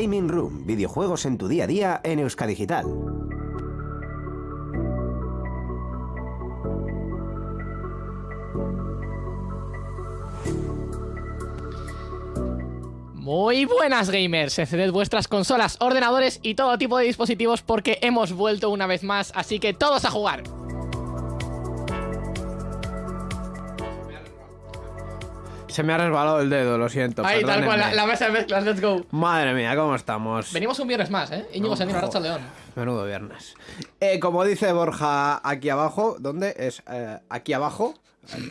Gaming Room, videojuegos en tu día a día en Euskadigital. Muy buenas gamers, encended vuestras consolas, ordenadores y todo tipo de dispositivos porque hemos vuelto una vez más, así que todos a jugar. Se me ha resbalado el dedo, lo siento. Ahí, tal cual, la, la mesa de mezclas, let's go. Madre mía, ¿cómo estamos? Venimos un viernes más, ¿eh? Íñigo Sendino, Racha León. Menudo viernes. Eh, como dice Borja aquí abajo, ¿dónde? Es eh, aquí abajo.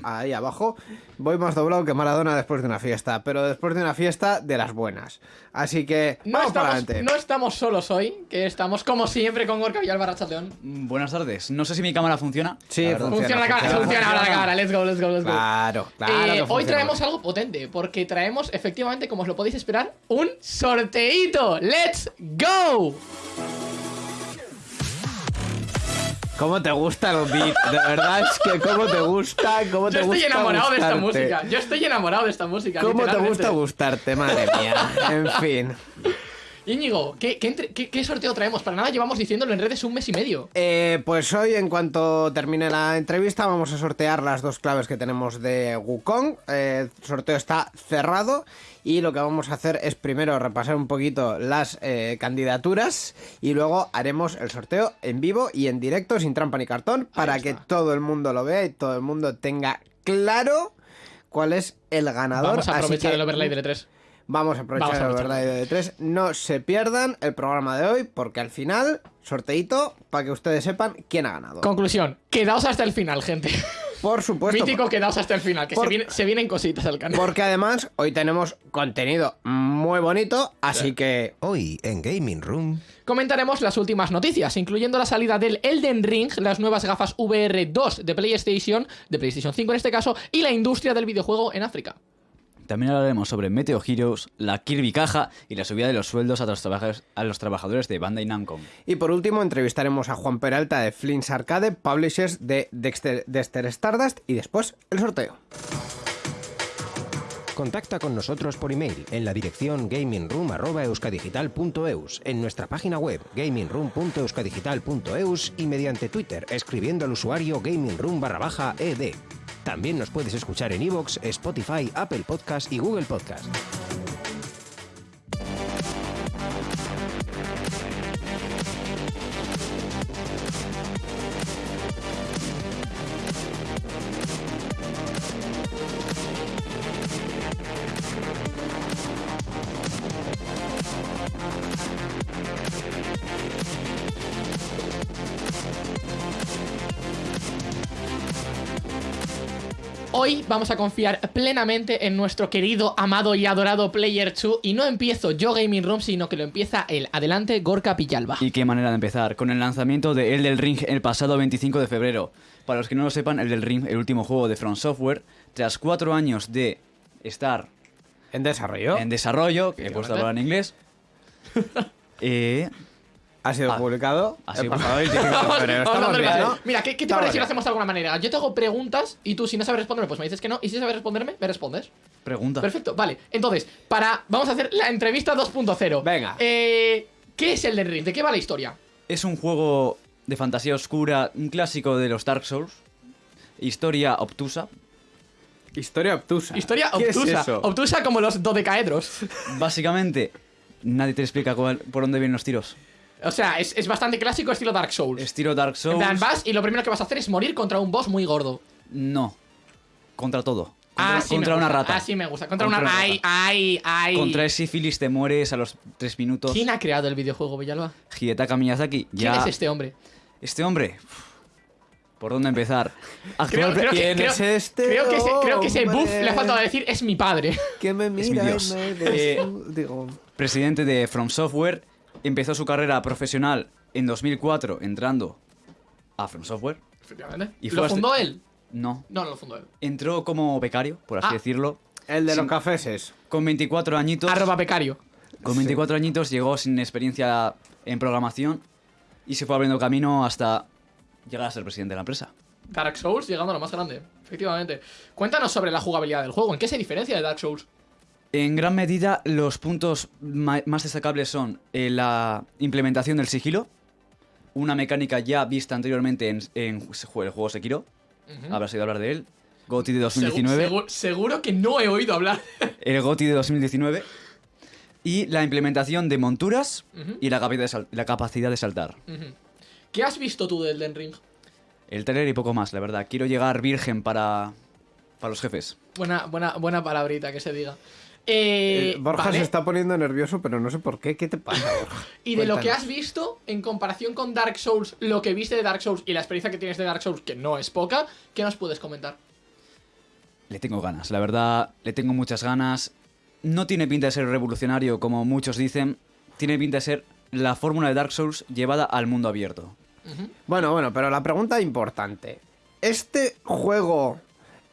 Ahí abajo. Voy más doblado que Maradona después de una fiesta. Pero después de una fiesta de las buenas. Así que. No vamos para estamos, adelante. no estamos solos hoy, que estamos como siempre con Gorka Villalba, León. Mm, Buenas tardes. No sé si mi cámara funciona. Sí, la verdad. Funciona la cámara, funciona ahora la cámara, let's go, let's go, let's go. Claro, claro. Eh, hoy funciona. traemos algo potente, porque traemos, efectivamente, como os lo podéis esperar, un sorteíto. ¡Let's go! ¿Cómo te gusta el beat? De verdad es que cómo te gusta, cómo te Yo estoy gusta enamorado de esta gustarte. música. Yo estoy enamorado de esta música. ¿Cómo te gusta gustarte, madre mía? En fin. Íñigo, ¿qué, qué, entre- qué- qué sorteo traemos? Para nada llevamos diciéndolo en redes un mes y medio. Eh, pues hoy, en cuanto termine la entrevista, vamos a sortear las dos claves que tenemos de Wukong. Eh, el sorteo está cerrado y lo que vamos a hacer es primero repasar un poquito las eh, candidaturas y luego haremos el sorteo en vivo y en directo, sin trampa ni cartón, para que todo el mundo lo vea y todo el mundo tenga claro cuál es el ganador. Vamos a Así aprovechar que el overlay del E3. Vamos a aprovechar Vamos a el aprovechar. verdad de tres. No se pierdan el programa de hoy porque al final, sorteito para que ustedes sepan quién ha ganado. Conclusión, quedaos hasta el final, gente. Por supuesto. Mítico, quedaos hasta el final, que Por- se, viene- se vienen cositas al canal. Porque además hoy tenemos contenido muy bonito, así que Hoy en Gaming Room. Comentaremos las últimas noticias, incluyendo la salida del Elden Ring, las nuevas gafas VR2 de PlayStation, de PlayStation 5 en este caso, y la industria del videojuego en África. También hablaremos sobre Meteo Heroes, la Kirby Caja y la subida de los sueldos a los, trabajadores- a los trabajadores de Bandai Namco. Y por último entrevistaremos a Juan Peralta de Flins Arcade, publishers de Dexter, Dexter Stardust y después el sorteo. Contacta con nosotros por email en la dirección gamingroom.euskadigital.eus, en nuestra página web gamingroom.euskadigital.eus y mediante Twitter escribiendo al usuario gamingroom barra baja ed. También nos puedes escuchar en iVoox, Spotify, Apple Podcast y Google Podcast. Vamos a confiar plenamente en nuestro querido, amado y adorado Player 2 y no empiezo yo Gaming Room, sino que lo empieza él. Adelante, Gorka Pillalba. Y qué manera de empezar, con el lanzamiento de Elden Ring el pasado 25 de febrero. Para los que no lo sepan, Elden Ring, el último juego de From Software, tras cuatro años de estar En desarrollo. en desarrollo, que he puesto a hablar en inglés, eh, ha sido Ah, publicado ha el sido- pasado 25 de Vamos- febrero. vamos Estamos dándole bien, base. ¿no? Mira, ¿qué, qué te parece si lo hacemos de alguna manera? Yo te hago preguntas y tú, si no sabes responderme, pues me dices que no. Y si sabes responderme, me respondes. pregunta. Perfecto, vale. Entonces, para. Vamos a hacer la entrevista 2.0. Venga. Eh, ¿Qué es el del Ring? ¿De qué va la historia? Es un juego de fantasía oscura, un clásico de los Dark Souls. Historia obtusa. Historia obtusa. Historia ¿Qué es obtusa. eso? Obtusa como los dodecaedros. Básicamente, nadie te explica cuál- por dónde vienen los tiros. O sea, es, es bastante clásico estilo Dark Souls. Estilo Dark En Souls. plan, vas y lo primero que vas a hacer es morir contra un boss muy gordo. No. Contra todo. Contra, Ah, sí contra me una gusta. rata. Ah, sí me gusta. Contra, Contra una. una Ay, rata. ay, ay. Contra el sífilis te mueres a los tres minutos. ¿Quién ha creado el videojuego, Villalba? Hidetaka Miyazaki. ¿Quién Ya. es este hombre? Este hombre. ¿Por dónde empezar? Creo que- ¿Quién creo- es este Creo que ese, creo que ese buff le ha faltado decir es mi padre. Que me mi mira y Dios. me Eh, digo, presidente de From Software. Empezó su carrera profesional en 2004 entrando a From Software. Efectivamente. Y ¿Lo hasta- fundó él? No. No, no lo fundó él. Entró como becario, por así Ah. decirlo. el de sin- los cafeses. Con 24 añitos. Arroba becario. Con 24 añitos llegó sin experiencia en programación y se fue abriendo camino hasta llegar a ser presidente de la empresa. Dark Souls llegando a lo más grande. Efectivamente. Cuéntanos sobre la jugabilidad del juego. ¿En qué se diferencia de Dark Souls? En gran medida, los puntos más destacables son eh, la implementación del sigilo, una mecánica ya vista anteriormente en, en el juego Sekiro. Habrás oído hablar de él. GOTY de 2019. Segu- seguro que no he oído hablar. El GOTY de 2019. Y la implementación de monturas y la capacidad de, sal- la capacidad de saltar. ¿Qué has visto tú del Elden Ring? El trailer y poco más, la verdad. Quiero llegar virgen para, para los jefes. Buena, buena, buena palabrita que se diga. Eh, Eh, Borja vale. se está poniendo nervioso, pero no sé por qué. ¿Qué te pasa, Borja? Y de lo que has visto, en comparación con Dark Souls, lo que viste de Dark Souls y la experiencia que tienes de Dark Souls, que no es poca, ¿qué nos puedes comentar? Le tengo ganas, la verdad, le tengo muchas ganas. No tiene pinta de ser revolucionario como muchos dicen. Tiene pinta de ser la fórmula de Dark Souls llevada al mundo abierto. Bueno, bueno, pero la pregunta importante. ¿Este juego,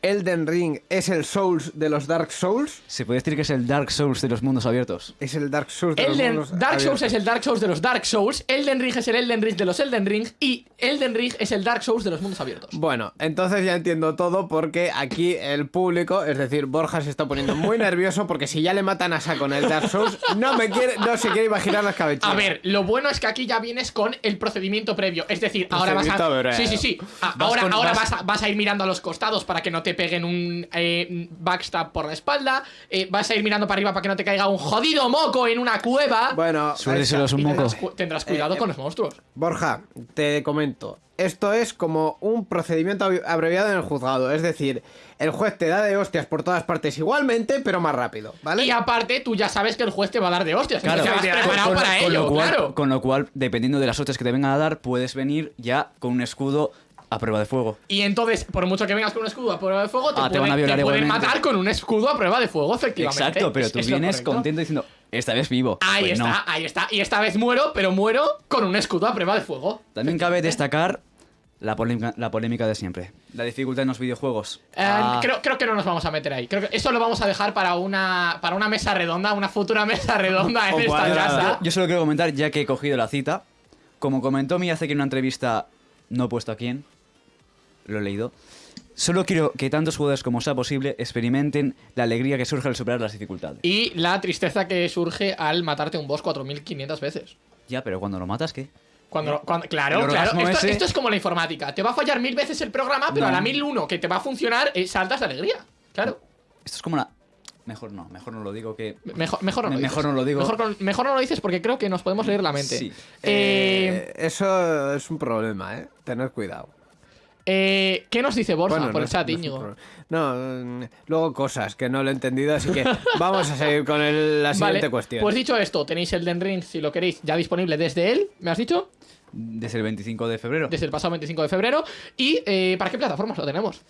Elden Ring, es el Souls de los Dark Souls? Se puede decir que es el Dark Souls de los mundos abiertos. Es el Dark Souls de los Elden, mundos Dark Souls abiertos. es el Dark Souls de los Dark Souls, Elden Ring es el Elden Ring de los Elden Ring y Elden Ring es el Dark Souls de los mundos abiertos. Bueno, entonces ya entiendo todo porque aquí el público, es decir, Borja se está poniendo muy nervioso porque si ya le matan a saco en el Dark Souls, no me quiere, no se quiere imaginar las cabecillas. A ver, lo bueno es que aquí ya vienes con el procedimiento previo. Es decir, ahora vas a. breve. Sí, sí, sí. A- Vas ahora con- ahora vas- vas, a, vas a ir mirando a los costados para que no te peguen un eh, backstab por la espalda. eh, vas a ir mirando para arriba para que no te caiga un jodido moco en una cueva. Bueno, está. un moco. tendrás, tendrás cuidado Eh, con los monstruos. Borja, te comento. Esto es como un procedimiento ab- abreviado en el juzgado. Es decir, el juez te da de hostias por todas partes igualmente, pero más rápido, ¿vale? Y aparte, tú ya sabes que el juez te va a dar de hostias. Claro, entonces vas preparado con, para con ello, lo cual, claro. con lo cual, dependiendo de las hostias que te vengan a dar, puedes venir ya con un escudo a prueba de fuego. Y entonces, por mucho que vengas con un escudo a prueba de fuego, te, Ah, te pueden, van a violar te pueden igualmente. matar con un escudo a prueba de fuego, efectivamente. Exacto, pero Es- tú es lo vienes correcto. contento diciendo, esta vez vivo. Ahí Pues está, no. ahí está. Y esta vez muero, pero muero con un escudo a prueba de fuego. También cabe destacar la polémica, la polémica de siempre. La dificultad en los videojuegos. Eh, Ah, creo, creo que no nos vamos a meter ahí. Creo que eso lo vamos a dejar para una, para una mesa redonda, una futura mesa redonda en esta casa. yo, yo solo quiero comentar, ya que he cogido la cita. Como comentó mi hace que en una entrevista, no he puesto a quién, lo he leído. Solo quiero que tantos jugadores como sea posible experimenten la alegría que surge al superar las dificultades. Y la tristeza que surge al matarte un boss 4500 veces. Ya, pero cuando lo matas, ¿qué? Cuando, cuando- claro, claro. Esto, ese- esto es como la informática. Te va a fallar mil veces el programa, pero No. a la 1001 que te va a funcionar, eh, saltas de alegría. Claro. Esto es como la... Mejor no, mejor no lo digo que... Mejor, mejor no lo dices. mejor no lo digo. Mejor no lo dices porque creo que nos podemos leer la mente. Sí. Eh, Eh, eso es un problema, ¿eh? Tener cuidado. Eh, ¿Qué nos dice Borja Bueno, por no el chat, Íñigo? No, mm, luego cosas que no lo he entendido, así que vamos a seguir con el- la siguiente Vale, cuestión. Pues dicho esto, tenéis el Den Ring, si lo queréis, ya disponible desde él, ¿me has dicho? Desde el 25 de febrero. Desde el pasado 25 de febrero. ¿Y eh, para qué plataformas lo tenemos?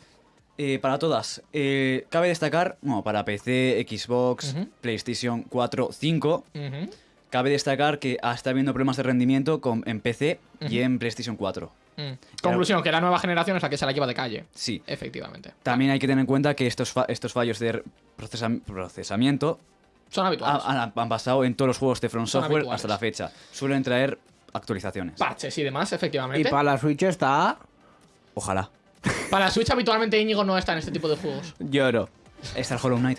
Eh, para todas. Eh, cabe destacar, bueno, para PC, Xbox. PlayStation 4, 5. Ujú. Cabe destacar que está habiendo problemas de rendimiento con, en PC y en PlayStation 4. Mm. Conclusión, que la nueva generación es la que se la lleva de calle. Sí. Efectivamente. También hay que tener en cuenta que estos, fa- estos fallos de procesa- procesamiento Son habituales. ha- han, han pasado en todos los juegos de From Software habituales. hasta la fecha. Suelen traer actualizaciones. Parches y demás, Y efectivamente. para la Switch está... Ojalá. Para Switch habitualmente Íñigo no está en este tipo de juegos. Lloro. Está el Hollow Knight.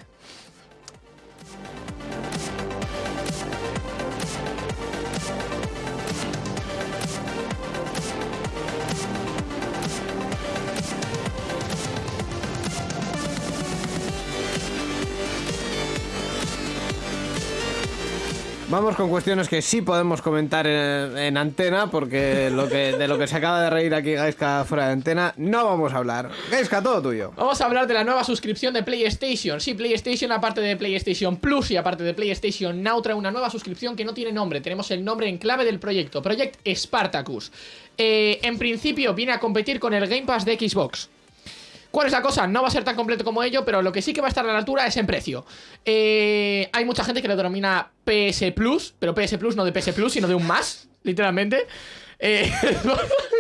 Vamos con cuestiones que sí podemos comentar en, en antena, porque de lo que se acaba de reír aquí Gaiska fuera de antena, no vamos a hablar. Gaiska, todo tuyo. Vamos a hablar de la nueva suscripción de PlayStation. Sí, PlayStation, aparte de PlayStation Plus y aparte de PlayStation Now, trae una nueva suscripción que no tiene nombre. Tenemos el nombre en clave del proyecto, Project Spartacus. Eh, en principio viene a competir con el Game Pass de Xbox. ¿Cuál es la cosa? No va a ser tan completo como ello, pero lo que sí que va a estar a la altura es en precio. Eh, hay mucha gente que lo denomina PS Plus, pero PS Plus no de PS Plus, sino de un más, literalmente. Eh,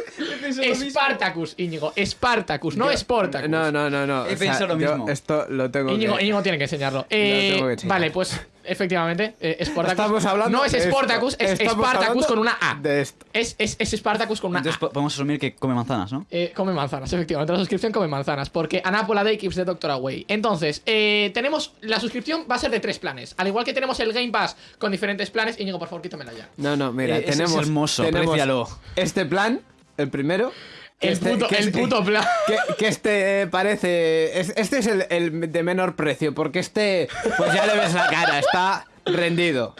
Spartacus, Íñigo. Spartacus, no Sportacus. No, no, no, no. He pensado lo yo mismo. Esto lo tengo Íñigo, que... Íñigo tiene que enseñarlo. Eh, tengo que enseñar. vale, pues efectivamente, eh, Sportacus. Estamos hablando no es de esto. Sportacus, es Spartacus con una A. de esto. Es, es, es Spartacus con una Entonces A. podemos asumir que come manzanas, ¿no? Eh, come manzanas, efectivamente. La suscripción come manzanas. Porque Anapola Day keeps the Doctor away. Entonces, eh, tenemos. La suscripción va a ser de tres planes. Al igual que tenemos el Game Pass con diferentes planes. Íñigo, por favor, quítamela ya. No, no, mira, Eh, ese es tenemos... hermoso, tenemos. Este plan, el primero... que El, este- puto, que el este- puto plan. Que, que este eh, parece. es- Este es el, el de menor precio, porque este, pues ya le ves la cara, está rendido.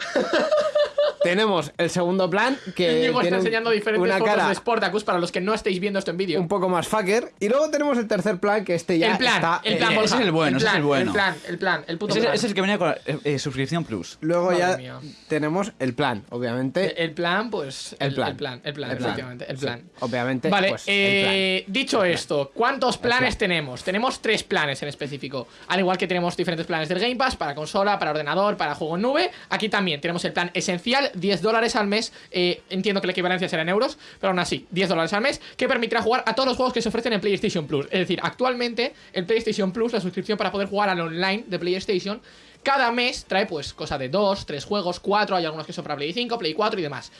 Tenemos el segundo plan, que Íñigo tiene está un- enseñando diferentes una fotos cara de Sportacus para los que no estéis viendo esto en vídeo. un poco más fucker. Y luego tenemos el tercer plan, que este ya el plan, está. el eh, plan, ese Borja, es el bueno, ese es plan, el bueno. El plan, el plan, el puto Ese, plan. ese es el que venía con la eh, eh, suscripción plus. Luego Madre ya mía. tenemos el plan, obviamente. El plan, pues. El plan. el plan, el plan, El plan. efectivamente. El Sí, plan. obviamente, Vale, pues, el eh, dicho esto, ¿cuántos planes plan. tenemos? Tenemos tres planes en específico. Al igual que tenemos diferentes planes del Game Pass para consola, para ordenador, para juego en nube. Aquí también tenemos el plan esencial, 10 dólares al mes. Eh, entiendo que la equivalencia será en euros, pero aún así, 10 dólares al mes, que permitirá jugar a todos los juegos que se ofrecen en PlayStation Plus. Es decir, actualmente, el PlayStation Plus, la suscripción para poder jugar al online de PlayStation, cada mes trae pues cosa de 2, 3 juegos, 4, hay algunos que son para Play 5, Play 4 y demás.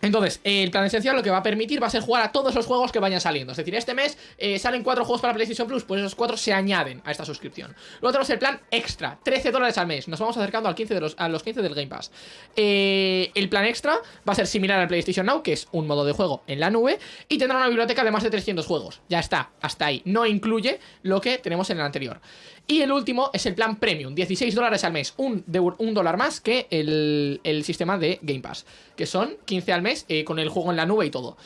Entonces, el plan esencial lo que va a permitir va a ser jugar a todos los juegos que vayan saliendo. Es decir, este mes eh, salen cuatro juegos para PlayStation Plus, pues esos cuatro se añaden a esta suscripción. Luego tenemos el plan extra, 13 dólares al mes. Nos vamos acercando al 15 de los, a los 15 del Game Pass. Eh, el plan extra va a ser similar al PlayStation Now, que es un modo de juego en la nube, y tendrá una biblioteca de más de 300 juegos. Ya está, hasta ahí. No incluye lo que tenemos en el anterior. Y el último es el plan Premium, 16 dólares al mes, un, un dólar más que el, el sistema de Game Pass, que son 15 al mes eh, con el juego en la nube y todo.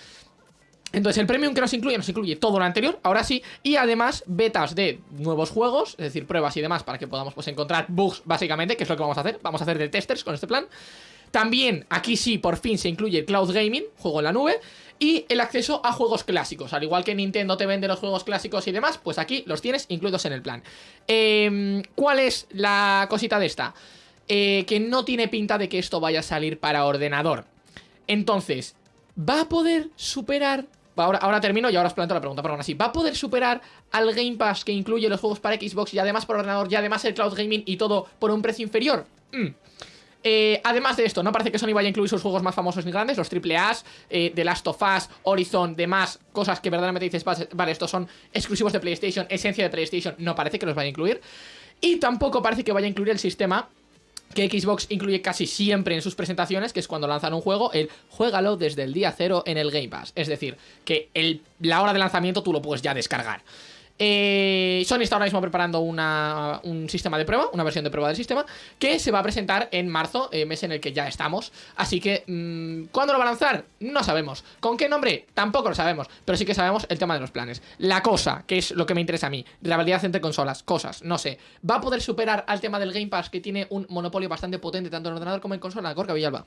Entonces el premium que nos incluye, nos incluye todo lo anterior, ahora sí, y además betas de nuevos juegos, es decir, pruebas y demás para que podamos pues, encontrar bugs básicamente, que es lo que vamos a hacer, vamos a hacer de testers con este plan. También aquí sí, por fin se incluye el cloud gaming, juego en la nube, y el acceso a juegos clásicos. Al igual que Nintendo te vende los juegos clásicos y demás, pues aquí los tienes incluidos en el plan. Em, ¿Cuál es la cosita de esta? Eh, que no tiene pinta de que esto vaya a salir para ordenador. Entonces, ¿va a poder superar? Ahora, ahora termino y ahora os planteo la pregunta, pero aún así, ¿va a poder superar al Game Pass que incluye los juegos para Xbox y además para ordenador y además el cloud gaming y todo por un precio inferior? Mm. Eh, además de esto, no parece que Sony vaya a incluir sus juegos más famosos ni grandes, los AAAs, eh, The Last of Us, Horizon, demás, cosas que verdaderamente dices, "Vale, estos son exclusivos de PlayStation, esencia de PlayStation, no parece que los vaya a incluir. Y tampoco parece que vaya a incluir el sistema que Xbox incluye casi siempre en sus presentaciones, que es cuando lanzan un juego, el juégalo desde el día cero en el Game Pass. Es decir, que la hora de lanzamiento tú lo puedes ya descargar. Eh, Sony está ahora mismo preparando una- un sistema de prueba, una versión de prueba del sistema, que se va a presentar en marzo, eh, mes en el que ya estamos. Así que, mm, ¿cuándo lo va a lanzar? No sabemos. ¿Con qué nombre? Tampoco lo sabemos, pero sí que sabemos el tema de los planes. La cosa, que es lo que me interesa a mí, rivalidad entre consolas, cosas, no sé. ¿Va a poder superar al tema del Game Pass que tiene un monopolio bastante potente tanto en ordenador como en consola? Gorka Villalba.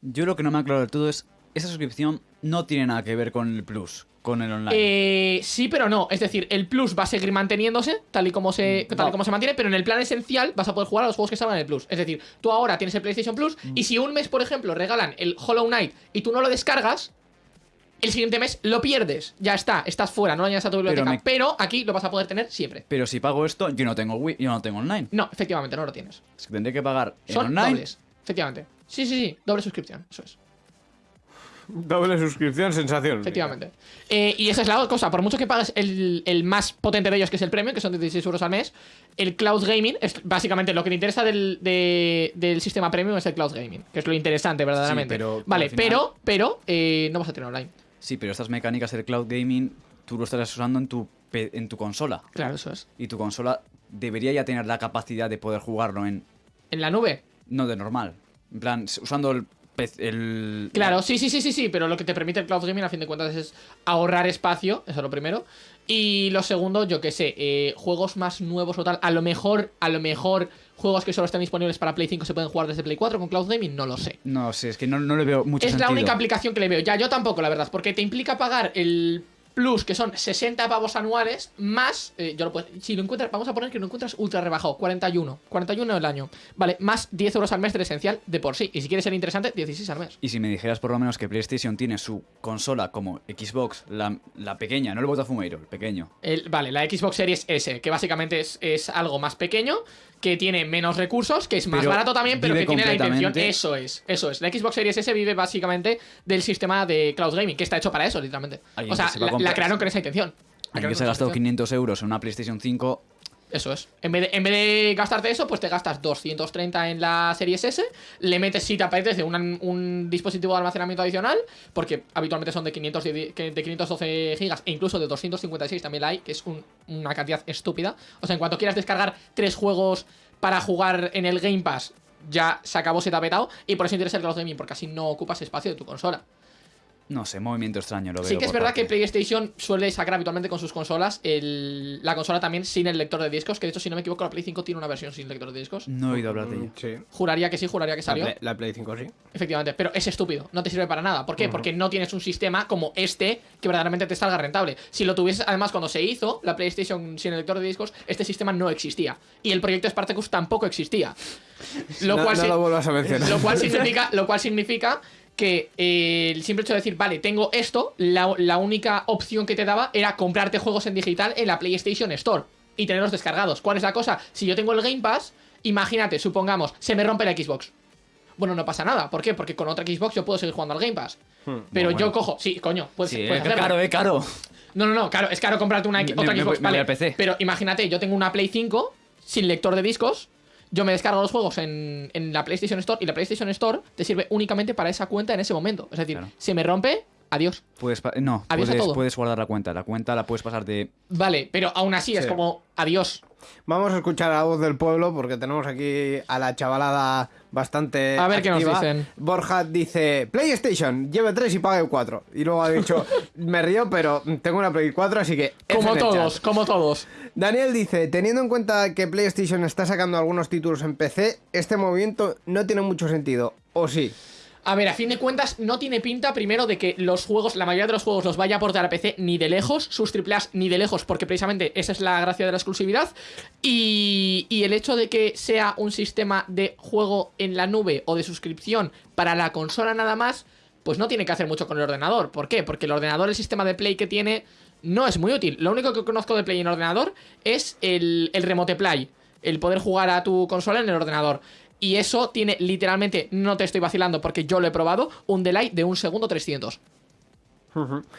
Yo lo que no me ha claro del todo es, esa suscripción no tiene nada que ver con el plus, con el online. Eh, sí, pero no. Es decir, el Plus va a seguir manteniéndose tal y como se, tal y como se mantiene, pero en el plan esencial vas a poder jugar a los juegos que estaban en el Plus. Es decir, tú ahora tienes el PlayStation Plus y si un mes, por ejemplo, regalan el Hollow Knight y tú no lo descargas, el siguiente mes lo pierdes. Ya está, estás fuera, no lo añades a tu biblioteca. me- Pero aquí lo vas a poder tener siempre. Pero si pago esto, yo no tengo Wii, yo no tengo online. No, efectivamente, no lo tienes. Es que tendré que pagar en Son online. dobles. Efectivamente. Sí, sí, sí, doble suscripción. Eso es. Doble suscripción, sensación. Efectivamente. Eh, y esa es la cosa. Por mucho que pagues el, el más potente de ellos, que es el premium, que son 16 euros al mes, el cloud gaming es básicamente lo que te interesa del, de- del sistema premium es el cloud gaming, que es lo interesante verdaderamente. pero vale, final- pero, pero eh, no vas a tener online. Sí, pero estas mecánicas del cloud gaming tú lo estarás usando en tu, en tu consola. Claro, eso es. Y tu consola debería ya tener la capacidad de poder jugarlo en... En la nube. No de normal. En plan, usando el... el Claro, sí, sí, sí, sí, sí, pero lo que te permite el cloud gaming a fin de cuentas es ahorrar espacio, eso es lo primero. Y lo segundo, yo qué sé, eh, juegos más nuevos o tal, a lo mejor, a lo mejor juegos que solo están disponibles para Play 5 se pueden jugar desde Play 4 con cloud gaming, no lo sé. No sé, es que no, no le veo mucho Es la única aplicación que le veo. Ya, yo tampoco, la verdad, porque te implica pagar el Plus, que son 60 pavos anuales, más, eh, yo lo puedo- si lo encuentras, vamos a poner que lo encuentras ultra rebajado, 41, 41 el año, vale, más 10 euros al mes del esencial de por sí, y si quieres ser interesante, 16 al mes. Y si me dijeras por lo menos que PlayStation tiene su consola como Xbox, la, la pequeña, no el Botafumeiro, el pequeño. El- vale, la Xbox Series S, que básicamente es, es algo más pequeño, que tiene menos recursos, que es más Pero barato también, pero que tiene la intención. Eso es, eso es. La Xbox Series S vive básicamente del sistema de cloud gaming, que está hecho para eso, literalmente. O sea, la, la crearon con esa intención. La que se ha gastado intención. 500 euros en una PlayStation 5, Eso es. En vez, de, en vez de gastarte eso, pues te gastas 230 en la Series S, le metes si te apetece un, un dispositivo de almacenamiento adicional, porque habitualmente son de, 500, de, de 512 gigas e incluso de 256 también la hay, que es un- una cantidad estúpida. O sea, en cuanto quieras descargar tres juegos para jugar en el Game Pass, ya se acabó, se te ha petado, y por eso interesa el Cloud Gaming, porque así no ocupas espacio de tu consola. No sé, movimiento extraño lo veo. Sí que es verdad parte. que PlayStation suele sacar habitualmente con sus consolas el- la consola también sin el lector de discos, que de hecho si no me equivoco la Play 5 tiene una versión sin lector de discos. No he oído hablar de ello. Mm, Sí. Juraría que sí, juraría que La salió. Play, la Play 5 sí. Efectivamente, pero es estúpido, no te sirve para nada. ¿Por qué? Porque no tienes un sistema como este que verdaderamente te salga rentable. Si lo tuvieses, además, cuando se hizo la PlayStation sin el lector de discos, este sistema no existía. Y el proyecto Spartacus tampoco existía. Lo no cual no si- lo vuelvas a mencionar. lo cual significa, lo cual significa que eh, el simple hecho de decir, vale, tengo esto, la, la única opción que te daba era comprarte juegos en digital en la PlayStation Store y tenerlos descargados. ¿Cuál es la cosa? Si yo tengo el Game Pass, imagínate, supongamos, se me rompe la Xbox. Bueno, no pasa nada. ¿Por qué? Porque con otra Xbox yo puedo seguir jugando al Game Pass. Pero bueno, yo cojo. Sí, coño, puedes, Sí, puedes eh, hacerlo. caro, eh, caro. No, no, no, claro, es caro comprarte una otra me Xbox. me vale, PC. Pero imagínate, yo tengo una Play 5 sin lector de discos. Yo me descargo los juegos en, en la PlayStation Store y la PlayStation Store te sirve únicamente para esa cuenta en ese momento. Es decir, Claro. se me rompe, adiós. Puedes no, Avisa puedes, todo. puedes guardar la cuenta. La cuenta la puedes pasar de. Vale, pero aún así es como adiós. Vamos a escuchar a la voz del pueblo porque tenemos aquí a la chavalada bastante. A ver qué nos activa. dicen. Borja dice: PlayStation, lleve 3 y pague 4. Y luego ha dicho: Me río, pero tengo una Play 4, así que. Como todos, chat". como todos. Daniel dice: Teniendo en cuenta que PlayStation está sacando algunos títulos en PC, este movimiento no tiene mucho sentido. ¿O sí? A ver, a fin de cuentas, no tiene pinta primero de que los juegos, la mayoría de los juegos los vaya a aportar a PC ni de lejos, sus AAAs ni de lejos, porque precisamente esa es la gracia de la exclusividad. Y, y el hecho de que sea un sistema de juego en la nube o de suscripción para la consola nada más, pues no tiene que hacer mucho con el ordenador. ¿Por qué? Porque el ordenador, el sistema de Play que tiene, no es muy útil. Lo único que conozco de Play en ordenador es el, el Remote Play, el poder jugar a tu consola en el ordenador. Y eso tiene literalmente, no te estoy vacilando porque yo lo he probado, un delay de un segundo 300.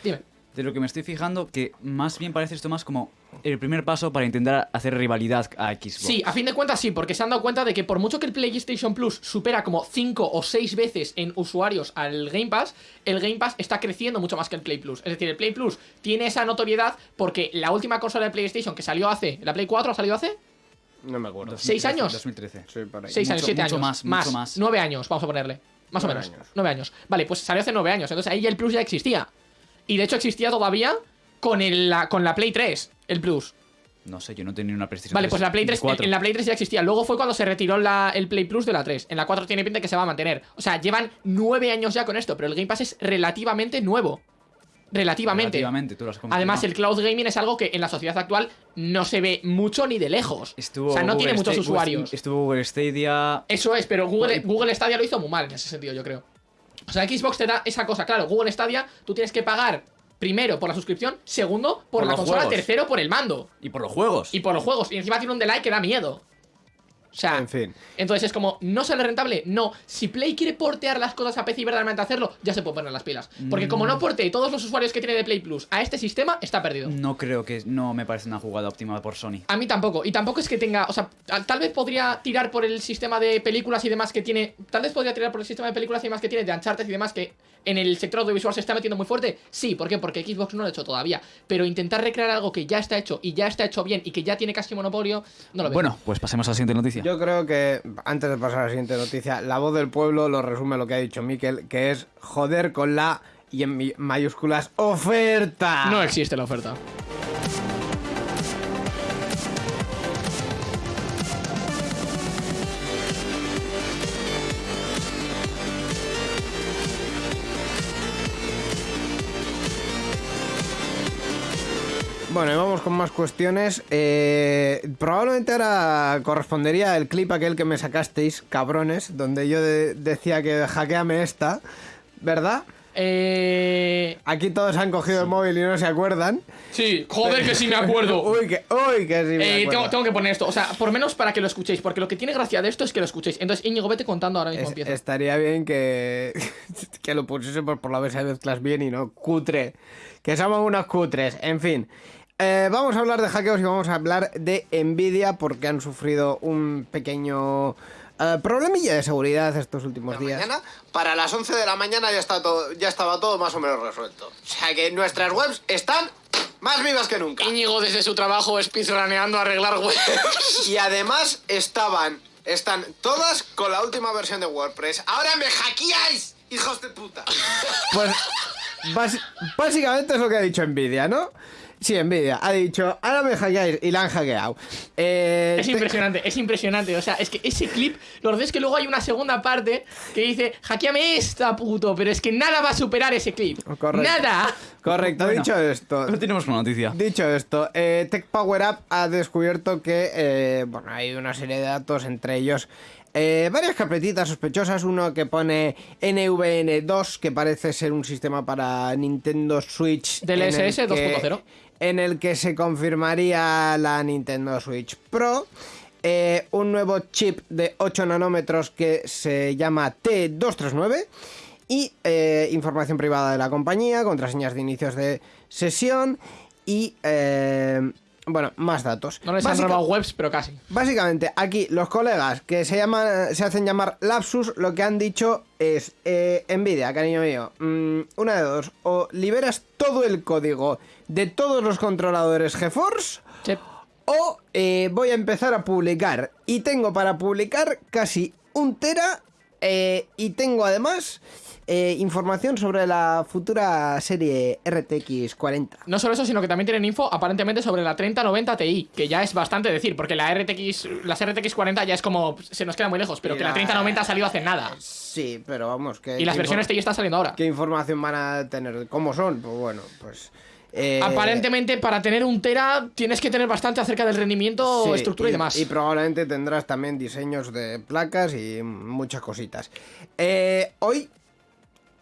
Dime. De lo que me estoy fijando, que más bien parece esto más como el primer paso para intentar hacer rivalidad a Xbox. Sí, a fin de cuentas sí, porque se han dado cuenta de que por mucho que el PlayStation Plus supera como 5 o 6 veces en usuarios al Game Pass, el Game Pass está creciendo mucho más que el Play Plus. Es decir, el Play Plus tiene esa notoriedad porque la última consola de PlayStation que salió hace, la Play 4 ha salido hace No me acuerdo. 6 años. 2013. Sí, por ahí. 6 Mucho- años, 7 mucho años. más, mucho más. 9 años, vamos a ponerle. Más o Nueve menos. años. 9 años. Vale, pues salió hace 9 años. Entonces ahí ya el Plus ya existía. Y de hecho existía todavía con, el, la, con la Play 3, el Plus. No sé, yo no tenía una PlayStation Vale, 3, pues la Play ni 3, en, cuatro. en la Play 3 ya existía. Luego fue cuando se retiró la- el Play Plus de la 3. En la 4 tiene pinta que se va a mantener. O sea, llevan 9 años ya con esto, pero el Game Pass es relativamente nuevo. Relativamente. Relativamente, tú lo has confirmado. Además, el cloud gaming es algo que en la sociedad actual no se ve mucho ni de lejos. Estuvo o sea, no tiene muchos usuarios. Estuvo Google Stadia. Eso es, pero Google, Google Stadia lo hizo muy mal en ese sentido, yo creo. O sea, Xbox te da esa cosa, claro, Google Stadia, tú tienes que pagar primero por la suscripción, segundo por, Por la consola, juegos. tercero por el mando Y por los juegos. y por los juegos. Y encima tiene un delay que da miedo. O sea, En fin. entonces es como, ¿no sale rentable? No. Si Play quiere portear las cosas a PC y verdaderamente hacerlo, ya se puede poner las pilas. Porque como Mm. no porte todos los usuarios que tiene de Play Plus a este sistema, está perdido. No creo que. No me parece una jugada óptima por Sony. A mí tampoco. Y tampoco es que tenga. O sea, tal tal vez podría tirar por el sistema de películas y demás que tiene. Tal vez podría tirar por el sistema de películas y demás que tiene, de Uncharted y demás, que en el sector audiovisual se está metiendo muy fuerte. Sí, ¿por qué? Porque Xbox no lo ha hecho todavía. Pero intentar recrear algo que ya está hecho y ya está hecho bien y que ya tiene casi monopolio, no lo veo. Bueno, pues pasemos a la siguiente noticia. Yo creo que, antes de pasar a la siguiente noticia, la voz del pueblo lo resume lo que ha dicho Miquel, que es joder con la, y en mi- mayúsculas, oferta. no existe la oferta. Bueno, y vamos con más cuestiones. Eh, probablemente ahora correspondería el clip aquel que me sacasteis, cabrones, donde yo de- decía que hackeame esta, ¿verdad? Eh... Aquí todos han cogido el móvil y no se acuerdan. Sí, joder que sí me acuerdo. uy, que, uy, que sí me Eh, acuerdo. tengo, tengo que poner esto, o sea, por menos para que lo escuchéis, porque lo que tiene gracia de esto es que lo escuchéis. Entonces, Íñigo, vete contando ahora mismo Es- empieza. estaría bien que, que lo pusiésemos por la vez de mezclas bien y no cutre. Que somos unos cutres. En fin. Eh, vamos a hablar de hackeos y vamos a hablar de Nvidia porque han sufrido un pequeño eh, problemilla de seguridad estos últimos días. mañana, para las 11 de la mañana ya, está todo, ya estaba todo más o menos resuelto. O sea que nuestras webs están más vivas que nunca. Íñigo desde su trabajo speedruneando a arreglar webs. Y además estaban, están todas con la última versión de WordPress. ¡Ahora me hackeáis, hijos de puta! Pues bas- básicamente es lo que ha dicho Nvidia, ¿no? Sí, Nvidia. Ha dicho, ahora me hackeáis y la han hackeado. Eh, Es te- impresionante, es impresionante. O sea, es que ese clip, lo verdad es que luego hay una segunda parte que dice, hackeame esta puto, pero es que nada va a superar ese clip. Correcto. Nada. Correcto, Bueno. dicho esto. Pero tenemos una noticia. Dicho esto, eh, Tech Power Up ha descubierto que eh, bueno, hay una serie de datos, entre ellos eh, varias carpetitas sospechosas. Uno que pone NVN2, que parece ser un sistema para Nintendo Switch. en el DLSS que- 2.0. En el que se confirmaría la Nintendo Switch Pro. eh, un nuevo chip de 8 nanómetros que se llama T239 y eh, información privada de la compañía, contraseñas de inicios de sesión y eh, bueno, más datos. No les han robado webs, pero casi. Básicamente, aquí los colegas que se llaman, se hacen llamar Lapsus, lo que han dicho es eh, Nvidia, cariño mío, mm, una de dos, o liberas todo el código de todos los controladores GeForce o eh, voy a empezar a publicar. Y tengo para publicar casi un tera. Eh, y tengo además eh, información sobre la futura serie RTX 40. No solo eso, sino que también tienen info aparentemente sobre la 3090 Ti, que ya es bastante decir, porque la RTX, las RTX 40 ya es como se nos queda muy lejos, pero Y que la la- 3090 ha salido hace nada. Sí, pero vamos, que. Y las versiones TI están saliendo ahora. ¿Qué información van a tener? ¿Cómo son? Pues bueno, pues. Eh, Aparentemente, para tener un Tera tienes que tener bastante acerca del rendimiento, sí, estructura y, demás. Y probablemente tendrás también diseños de placas y muchas cositas. Eh, hoy,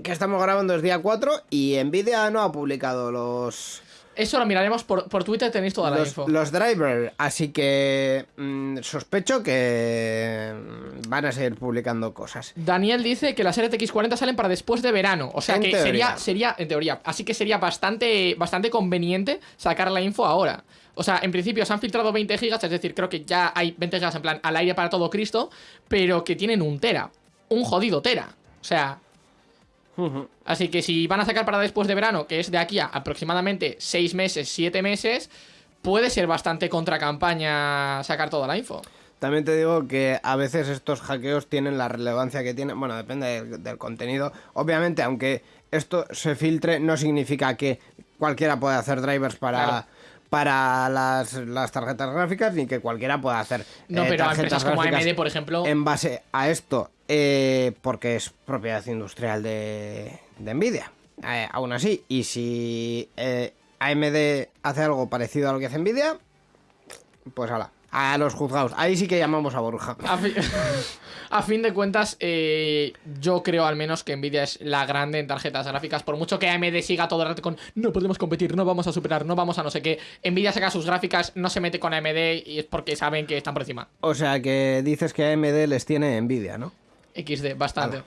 que estamos grabando es día 4 y Nvidia no ha publicado los. Eso lo miraremos por, por Twitter, tenéis toda la info. los drivers, así que mm, sospecho que mm, van a seguir publicando cosas. Daniel dice que las RTX 40 salen para después de verano. O sea En que teoría. sería, sería, en teoría, así que sería bastante, bastante conveniente sacar la info ahora. O sea, en principio se han filtrado 20 gigas, es decir, creo que ya hay 20 gigas en plan al aire para todo Cristo, pero que tienen un tera. Un jodido tera. O sea, así que si van a sacar para después de verano, que es de aquí a aproximadamente 6 meses, 7 meses, puede ser bastante contra campaña sacar toda la info. También te digo que a veces estos hackeos tienen la relevancia que tienen. Bueno, depende del, del contenido. Obviamente, aunque esto se filtre, no significa que cualquiera pueda hacer drivers para. Claro. Para las, las tarjetas gráficas, ni que cualquiera pueda hacer. No, eh, pero a tarjetas empresas como AMD, por ejemplo. En base a esto, eh, porque es propiedad industrial de, de Nvidia. Eh, aún así, y si eh, AMD hace algo parecido a lo que hace Nvidia, pues ala, a los juzgados. Ahí sí que llamamos a Borja. A, fi- a fin de cuentas, eh, yo creo al menos que Nvidia es la grande en tarjetas gráficas. Por mucho que AMD siga todo el rato con no podemos competir, no vamos a superar, no vamos a no sé qué. Nvidia saca sus gráficas, no se mete con AMD y es porque saben que están por encima. O sea que dices que AMD les tiene envidia, ¿no? XD, bastante.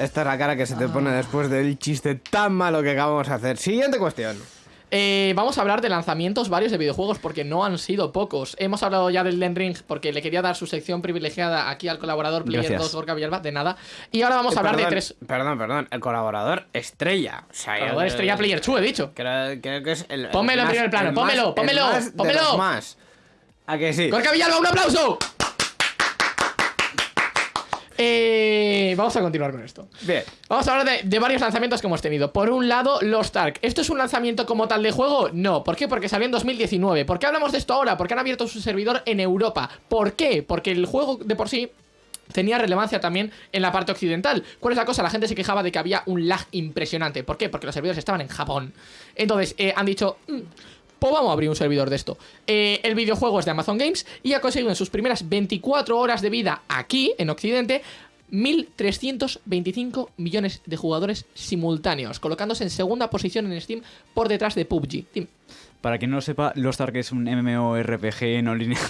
Esta es la cara que se te pone después del chiste tan malo que acabamos de hacer. Siguiente cuestión. Eh, vamos a hablar de lanzamientos varios de videojuegos porque no han sido pocos. Hemos hablado ya del Den Ring porque le quería dar su sección privilegiada aquí al colaborador Player Gracias. 2 Gorka Villalba, de nada. Y ahora vamos a hablar perdón, de tres. Perdón, perdón. El colaborador estrella. O sea, Colaborador estrella Player 2, he dicho. Creo, creo que es el. el Pónmelo en primer plano, pónmelo, el pónmelo, los más. ¿A que sí? Gorka Villalba, un aplauso. Eh, vamos a continuar con esto. Bien. Vamos a hablar de, de varios lanzamientos que hemos tenido. Por un lado, Lost Ark. ¿Esto es un lanzamiento como tal de juego? No. ¿Por qué? Porque salió en 2019. ¿Por qué hablamos de esto ahora? Porque han abierto su servidor en Europa. ¿Por qué? Porque el juego de por sí tenía relevancia también en la parte occidental. ¿Cuál es la cosa? La gente se quejaba de que había un lag impresionante. ¿Por qué? Porque los servidores estaban en Japón. Entonces, eh, han dicho... "Mm, pues vamos a abrir un servidor de esto. Eh, el videojuego es de Amazon Games y ha conseguido en sus primeras 24 horas de vida aquí, en Occidente, 1.325 millones de jugadores simultáneos, colocándose en segunda posición en Steam por detrás de PUBG. Para quien no lo sepa, Lost Ark es un MMORPG no lineal.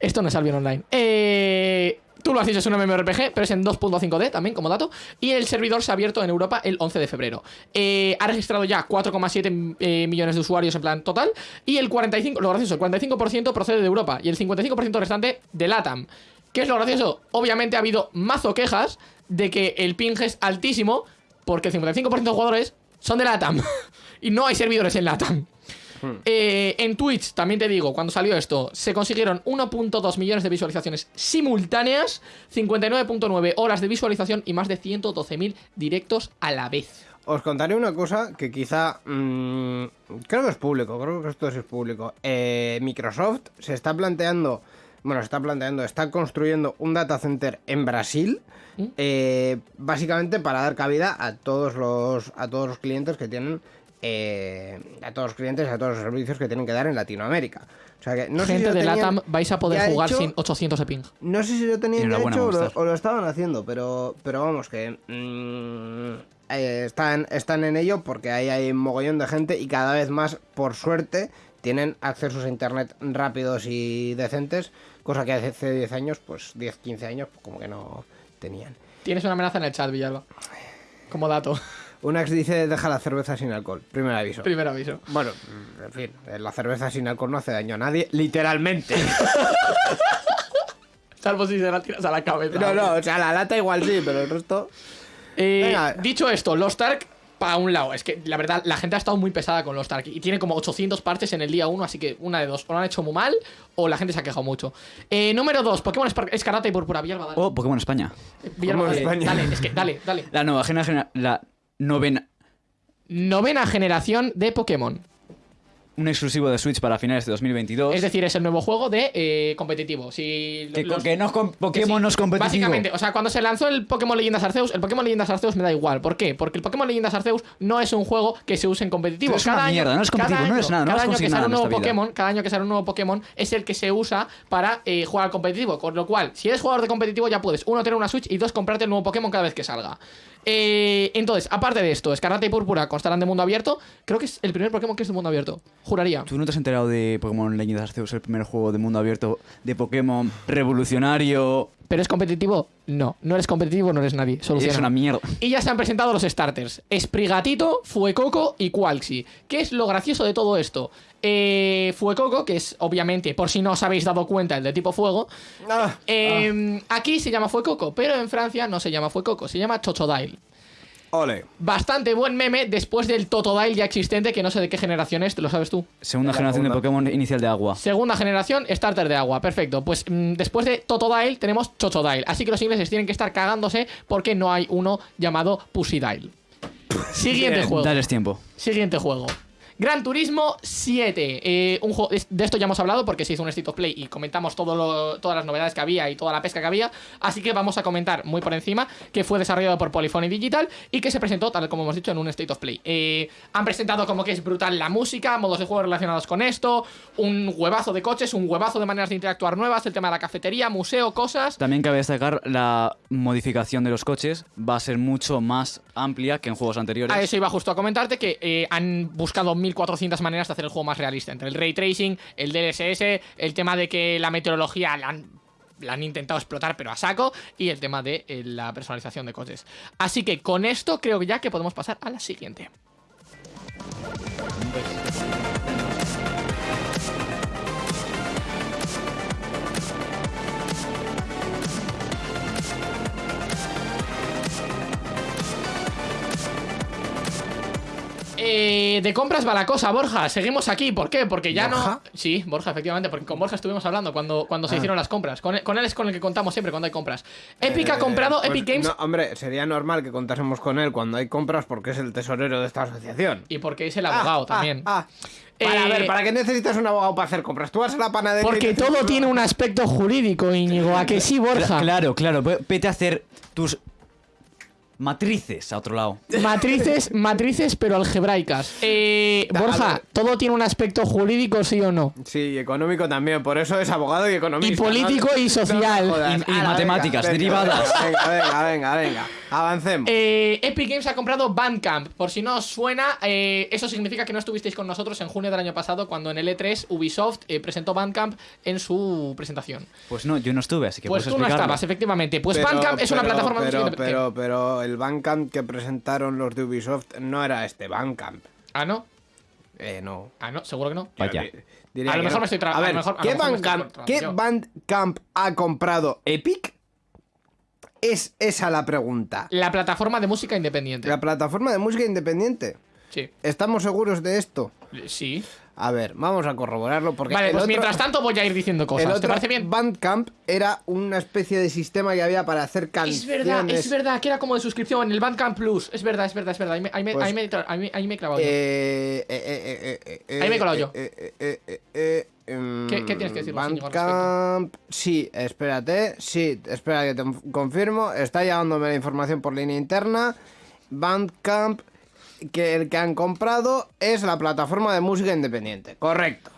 Esto no es Albion Online. Eh, tú lo has dicho, es un MMORPG, pero es en 2.5D también, como dato. Y el servidor se ha abierto en Europa el 11 de febrero. Eh, ha registrado ya 4,7 eh, millones de usuarios en plan total. Y el 45%, lo gracioso, el 45% procede de Europa. Y el 55% restante de LATAM. ¿Qué es lo gracioso? Obviamente ha habido mazo quejas de que el ping es altísimo, porque el 55% de jugadores son de LATAM. y no hay servidores en LATAM. Eh, en Twitch, también te digo, cuando salió esto, se consiguieron 1.2 millones de visualizaciones simultáneas, 59.9 horas de visualización y más de 112.000 directos a la vez. Os contaré una cosa que quizá. mm, creo que es público, creo que esto sí es público. Eh, Microsoft se está planteando. Bueno, se está planteando, está construyendo un data center en Brasil. ¿Mm? eh, básicamente para dar cabida a todos los. a todos los clientes que tienen. Eh, a todos los clientes y a todos los servicios que tienen que dar en Latinoamérica. O sea que no sé si Gente de tenían LATAM vais a poder jugar hecho. sin 800 de ping. No sé si lo tenían ya hecho o lo, Movistar. o lo estaban haciendo, pero, pero vamos, que mm, eh, están, están en ello porque ahí hay un mogollón de gente y cada vez más, por suerte, tienen accesos a internet rápidos y decentes, cosa que hace 10 años, pues 10, 15 años, pues como que no tenían. Tienes una amenaza en el chat, Villalba. Como dato. Unax dice, deja la cerveza sin alcohol, primer aviso. Primer aviso. Bueno, en fin, eh, la cerveza sin alcohol no hace daño a nadie, literalmente. Salvo si se la tiras a la cabeza. no, no, o sea, la lata igual sí, pero el resto... Eh, Venga. dicho esto, Lost Ark, para un lado, es que la verdad, la gente ha estado muy pesada con Lost Ark y tiene como 800 partes en el día 1, así que una de dos, o lo han hecho muy mal o la gente se ha quejado mucho. Eh, número 2, Pokémon Espar- Escarlata y Púrpura, Villalba, dale. Oh, Pokémon España. Eh, Villalba, Pokémon dale, España. dale, es que dale, dale. La nueva generación, la novena, Novena generación de Pokémon. un exclusivo de Switch para finales de 2022. Es decir, es el nuevo juego de eh, competitivo. Si que, los- que no es que Pokémon sí. no es competitivo. Básicamente, o sea, cuando se lanzó el Pokémon Leyendas Arceus, el Pokémon Leyendas Arceus me da igual. ¿Por qué? Porque el Pokémon Leyendas Arceus no es un juego que se use en competitivo. Pero es una mierda, no es cada competitivo, no año- es nada, no cada año que sale un nuevo vida. Pokémon, cada año que sale un nuevo Pokémon es el que se usa para eh, jugar al competitivo. Con lo cual, si eres jugador de competitivo, ya puedes, uno, tener una Switch y dos, comprarte el nuevo Pokémon cada vez que salga. Eh, entonces, aparte de esto, Escarlata y Púrpura constarán de mundo abierto. Creo que es el primer Pokémon que es de mundo abierto. Juraría. ¿Tú no te has enterado de Pokémon Leyendas Arceus, el primer juego de mundo abierto de Pokémon revolucionario? ¿Pero es competitivo? No. No eres competitivo, no eres nadie. Soluciona. Es una mierda. Y ya se han presentado los starters. Sprigatito, Fuecoco y Qualxi. ¿Qué es lo gracioso de todo esto? Eh, Fuecoco, que es obviamente, por si no os habéis dado cuenta, el de tipo fuego. Ah, eh, Aquí se llama Fuecoco, pero en Francia no se llama Fuecoco, se llama Chochodile. Ole. Bastante buen meme después del Totodile ya existente, que no sé de qué generación es, ¿te lo sabes tú? Segunda generación de. Pokémon inicial de agua. Segunda generación, starter de agua. Perfecto. Pues mm, después de Totodile tenemos Chochodile. Así que los ingleses tienen que estar cagándose porque no hay uno llamado Pussydile. Siguiente juego. Dales tiempo. Siguiente juego. Gran Turismo 7. Eh, de esto ya hemos hablado porque se hizo un State of Play y comentamos todas las novedades que había y toda la pesca que había. Así que vamos a comentar muy por encima que fue desarrollado por Polyphony Digital y que se presentó, tal como hemos dicho, en un State of Play. Eh, han presentado como que es brutal la música, modos de juego relacionados con esto, un huevazo de coches, un huevazo de maneras de interactuar nuevas, el tema de la cafetería, museo, cosas. También cabe destacar la modificación de los coches. Va a ser mucho más amplia que en juegos anteriores. A eso iba justo a comentarte que eh, han buscado 1400 maneras de hacer el juego más realista. Entre el ray tracing, el DLSS, el tema de que la meteorología la han, la han intentado explotar, pero a saco, y el tema de eh, la personalización de coches. Así que con esto creo ya que podemos pasar a la siguiente. Eh, de compras va la cosa, Borja. Seguimos aquí. ¿Por qué? Porque ya ¿Borja? no. Sí, Borja, efectivamente. Porque con Borja estuvimos hablando cuando, cuando se hicieron las compras. Con él, con él es con el que contamos siempre cuando hay compras. Epic ha Eh, comprado pues Epic Games. no, hombre, sería normal que contásemos con él cuando hay compras porque es el tesorero de esta asociación. Y porque es el abogado Ah, también. ah, ah. Para, Eh, a ver, ¿para qué necesitas un abogado para hacer compras? Tú vas a la panadería. Porque todo tiene un aspecto jurídico, Íñigo. ¿A que sí, Borja? Claro, claro. ve- Vete a hacer tus matrices a otro lado. Matrices, matrices, pero algebraicas. Eh, Borja. ¿todo tiene un aspecto jurídico, sí o no? Sí, y económico también, por eso es abogado y economista. Y político ¿no? y social. No me jodas. Y- matemáticas venga, derivadas. Venga, venga, venga, venga. Avancemos. Eh, Epic Games ha comprado Bandcamp. Por si no os suena, eh, eso significa que no estuvisteis con nosotros en junio del año pasado cuando en el E3 Ubisoft eh, presentó Bandcamp en su presentación. Pues no, yo no estuve, así que Pues tú no estabas, efectivamente. Pues Pero- Bandcamp es una plataforma pero, pero, pero el Bandcamp que presentaron los de Ubisoft no era este Bandcamp. Ah, no. Eh, no. Ah, no, seguro que no. Vaya. Diría A lo mejor no. me estoy A a lo ver, mejor- a lo ¿qué, Bandcamp, ¿qué. Bandcamp ha comprado Epic? Es esa la pregunta. La plataforma de música independiente. La plataforma de música independiente. Sí. ¿Estamos seguros de esto? Sí. A ver, vamos a corroborarlo porque Vale, el pues otro- mientras tanto voy a ir diciendo el cosas. ¿Te otro parece bien? Bandcamp era una especie de sistema que había para hacer Es canciones. verdad, es verdad, que era como de suscripción en el Bandcamp Plus. Es verdad, es verdad, es verdad. Ahí me, ahí me, Pues- ahí me, tra- ahí me- ahí me he clavado yo. Eh, eh, eh, eh, eh, Ahí me he colado yo. eh, eh, eh, eh, eh, em, ¿Qué- qué tienes que al Bandcamp. Sí, espérate. Sí, espera que te confirmo. Está llegándome la información por línea interna. Bandcamp, que el que han comprado es la plataforma de música independiente. Correcto.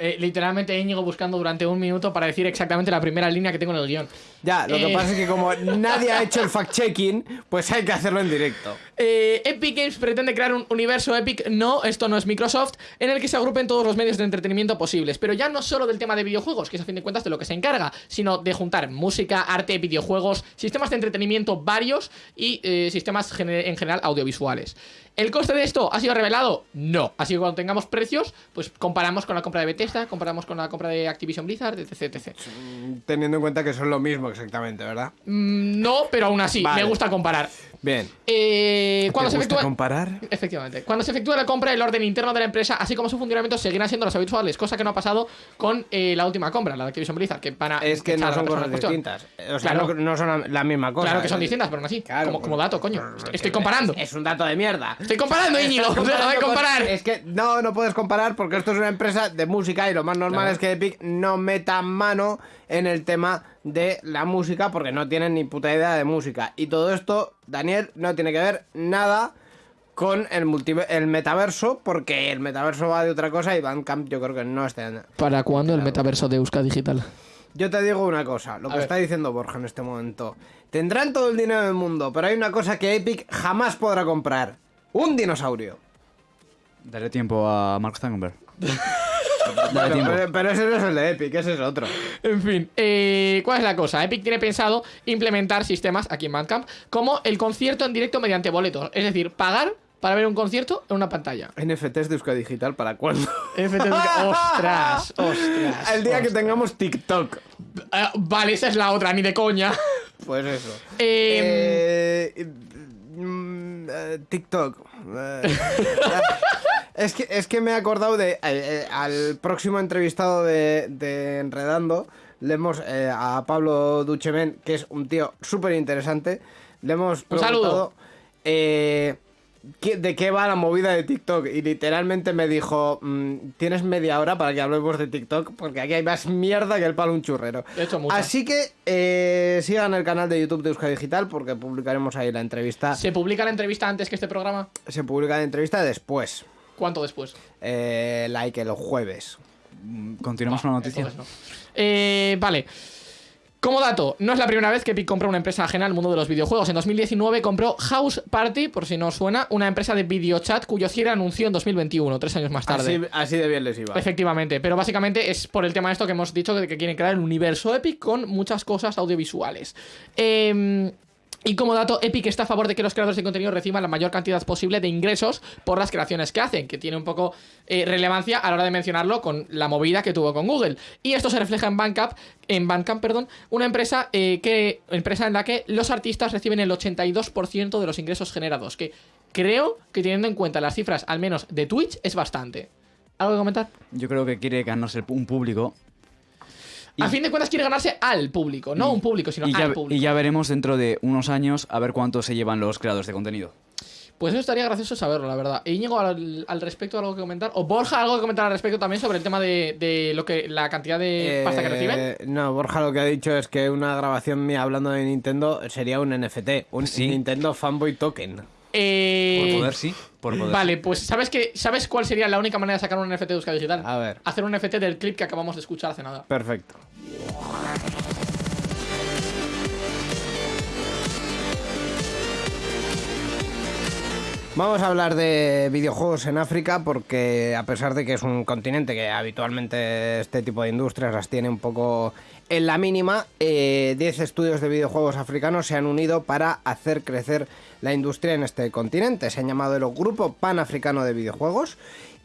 Eh, literalmente Íñigo buscando durante un minuto para decir exactamente la primera línea que tengo en el guion. Ya, lo que Eh. pasa es que como nadie ha hecho el fact-checking, pues hay que hacerlo en directo. Eh, Epic Games pretende crear un universo Epic, no, esto no es Microsoft, en el que se agrupen todos los medios de entretenimiento posibles, pero ya no solo del tema de videojuegos, que es a fin de cuentas de lo que se encarga, sino de juntar música, arte, videojuegos, sistemas de entretenimiento varios y eh, sistemas en general audiovisuales. ¿El coste de esto ha sido revelado? No. Así que cuando tengamos precios, pues comparamos con la compra de Bethesda, comparamos con la compra de Activision Blizzard, etc. etc. Teniendo en cuenta que son lo mismo exactamente, ¿verdad? Mm, no, pero aún así, Vale. me gusta comparar. Bien. Eh, cuando ¿Te se gusta efectúa... comparar? Efectivamente. Cuando se efectúe la compra, el orden interno de la empresa, así como su funcionamiento, seguirán siendo los habituales, cosa que no ha pasado con eh, la última compra, la de Activision Blizzard, que van a Es que echar no a la son persona cosas en cuestión. distintas. O sea, Claro. no, no son la misma cosa. Claro que son distintas, pero aún así, Claro, como, dato, coño. Estoy, estoy comparando. Es, un dato de mierda. Estoy comparando, Íñigo. De comparando con- comparar. Es que no, no puedes comparar porque esto es una empresa de música y lo más normal Claro. es que Epic no meta mano en el tema de la música porque no tienen ni puta idea de música. Y todo esto, Daniel, no tiene que ver nada con el, el metaverso porque el metaverso va de otra cosa y Bandcamp yo creo que no está... en- ¿Para cuándo el metaverso de Euska Digital? Yo te digo una cosa, lo A que ver. está diciendo Borja en este momento. Tendrán todo el dinero del mundo, pero hay una cosa que Epic jamás podrá comprar. Un dinosaurio. Daré tiempo a Mark Zuckerberg. Pero, pero ese no es el de Epic, ese es otro. En fin, eh, ¿cuál es la cosa? Epic tiene pensado implementar sistemas aquí en Bandcamp como el concierto en directo mediante boletos. Es decir, pagar para ver un concierto en una pantalla. NFTs de Euskadi Digital, ¿para cuándo? FT ostras, ostras. el día que tengamos TikTok. Eh, vale, esa es la otra, ni de coña. Pues eso. Eh, Eh, mm, eh, TikTok. Eh, es, que, es que me he acordado de. eh, al próximo entrevistado de, de Enredando. Le hemos. a Pablo Duchemen, que es un tío súper interesante. Le hemos Un preguntado. saludo. Eh, ¿qué- ¿De qué va la movida de TikTok? Y literalmente me dijo: mm, Tienes media hora para que hablemos de TikTok, porque aquí hay más mierda que el palo un churrero. De hecho, mucha. Así que eh, sigan el canal de YouTube de Euskadi Digital porque publicaremos ahí la entrevista. ¿Se publica la entrevista antes que este programa? Se publica la entrevista después, ¿Cuánto después? eh, like el jueves. Continuamos con la noticia. No. Eh, vale. Como dato, no es la primera vez que Epic compra una empresa ajena al mundo de los videojuegos. En 2019 compró House Party, por si no os suena, una empresa de videochat cuyo cierre anunció en 2021, tres años más tarde. Así, así de bien les iba. Efectivamente, pero básicamente es por el tema de esto que hemos dicho de que quieren crear el universo Epic con muchas cosas audiovisuales. Eh, y como dato, Epic está a favor de que los creadores de contenido reciban la mayor cantidad posible de ingresos por las creaciones que hacen, que tiene un poco eh, relevancia a la hora de mencionarlo con la movida que tuvo con Google. Y esto se refleja en Bandcamp, en perdón, una empresa eh, que empresa en la que los artistas reciben el 82% de los ingresos generados, que creo que teniendo en cuenta las cifras, al menos de Twitch, es bastante. ¿Algo que comentar? Yo creo que quiere ganarse un público. Y- A fin de cuentas quiere ganarse al público, no y- un público, sino al ya, público. y ya veremos dentro de unos años a ver cuánto se llevan los creadores de contenido. Pues eso estaría gracioso saberlo, la verdad. E Íñigo, al, al respecto, algo que comentar. O Borja, algo que comentar al respecto también sobre el tema de, de lo que la cantidad de pasta que reciben. Eh, No, Borja lo que ha dicho es que una grabación mía hablando de Nintendo sería un NFT, un Sí. Nintendo Fanboy Token. Eh, Por poder, sí. Por poder. Vale, pues ¿sabes qué? ¿Sabes cuál sería la única manera de sacar un NFT de Euskadi Digital? A ver. Hacer un NFT del clip que acabamos de escuchar hace nada. Perfecto. Vamos a hablar de videojuegos en África porque a pesar de que es un continente que habitualmente este tipo de industrias las tiene un poco en la mínima, eh, 10 estudios de videojuegos africanos se han unido para hacer crecer la industria en este continente. Se han llamado el Grupo Panafricano de Videojuegos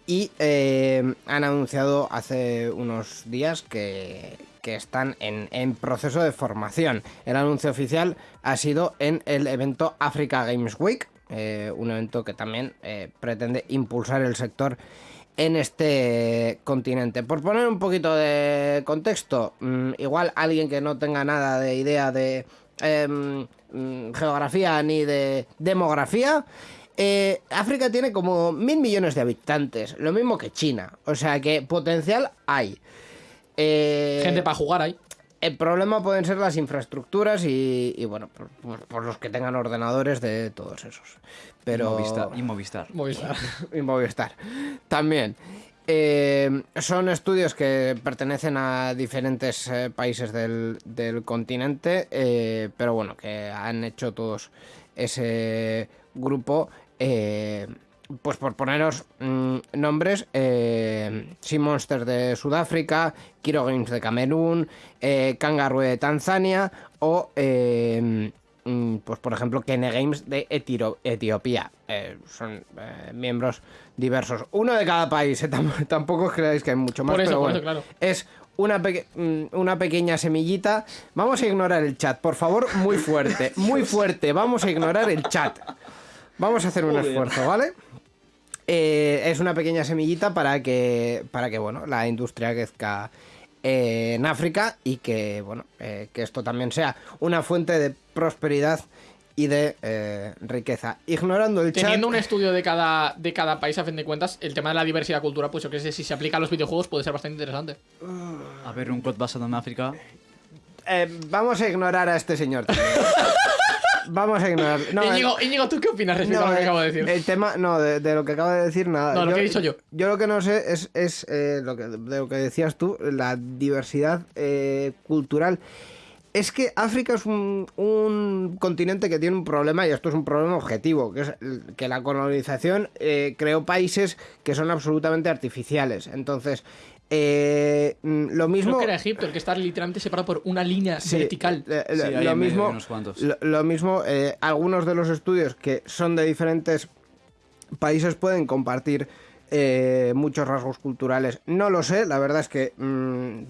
y eh, han anunciado hace unos días que, que están en, en proceso de formación. El anuncio oficial ha sido en el evento Africa Games Week, eh, un evento que también eh, pretende impulsar el sector en este continente. Por poner un poquito de contexto, mm, igual alguien que no tenga nada de idea de em, mm, geografía ni de demografía, eh, África tiene como mil millones de habitantes, lo mismo que China, o sea que potencial hay. Eh, Gente para jugar ahí. El problema pueden ser las infraestructuras y, y, bueno, por, por- por los que tengan ordenadores de todos esos. Pero... Movistar. Y Movistar. Movistar. y Movistar. También. Eh, son estudios que pertenecen a diferentes eh, países del, del continente, eh, pero bueno, que han hecho todos ese grupo. Pues por poneros mm, nombres, eh, Sea Monster de Sudáfrica, Kiro Games de Camerún, eh, Kangaroo de Tanzania o, eh, mm, pues por ejemplo, Kene Games de Etiro- Etiopía. Eh, son eh, miembros diversos. Uno de cada país, eh, tam- tampoco os creáis que hay mucho más, Por eso, pero por bueno, eso, claro. es una, peque- mm, una pequeña semillita. Vamos a ignorar el chat, por favor, muy fuerte, muy fuerte. Vamos a ignorar el chat. Vamos a hacer un esfuerzo, ¿vale? Eh, es una pequeña semillita para que, para que bueno, la industria crezca eh, en África y que, bueno, eh, que esto también sea una fuente de prosperidad y de eh, riqueza. Ignorando el chat... Teniendo un estudio de cada, de cada país, a fin de cuentas, el tema de la diversidad cultural, pues yo creo que si se aplica a los videojuegos puede ser bastante interesante. A ver, un COD basado en África. Eh, vamos a ignorar a este señor. vamos a ignorar. No, Íñigo, Íñigo, ¿tú qué opinas respecto No, a lo que eh, acabo de decir? El tema, no, de, de lo que acabo de decir, nada. No, lo que he dicho yo. Yo lo que no sé es, es eh, lo que, de lo que decías tú, la diversidad eh, cultural. Es que África es un, un continente que tiene un problema, y esto es un problema objetivo, que es que la colonización eh, creó países que son absolutamente artificiales. Entonces, eh, mm, lo mismo... Creo que era Egipto, el que está literalmente separado por una línea Sí, vertical. eh, Sí, lo- mismo, unos cuantos. lo, lo mismo eh, algunos de los estudios que son de diferentes países pueden compartir eh, muchos rasgos culturales. No lo sé, la verdad es que mm,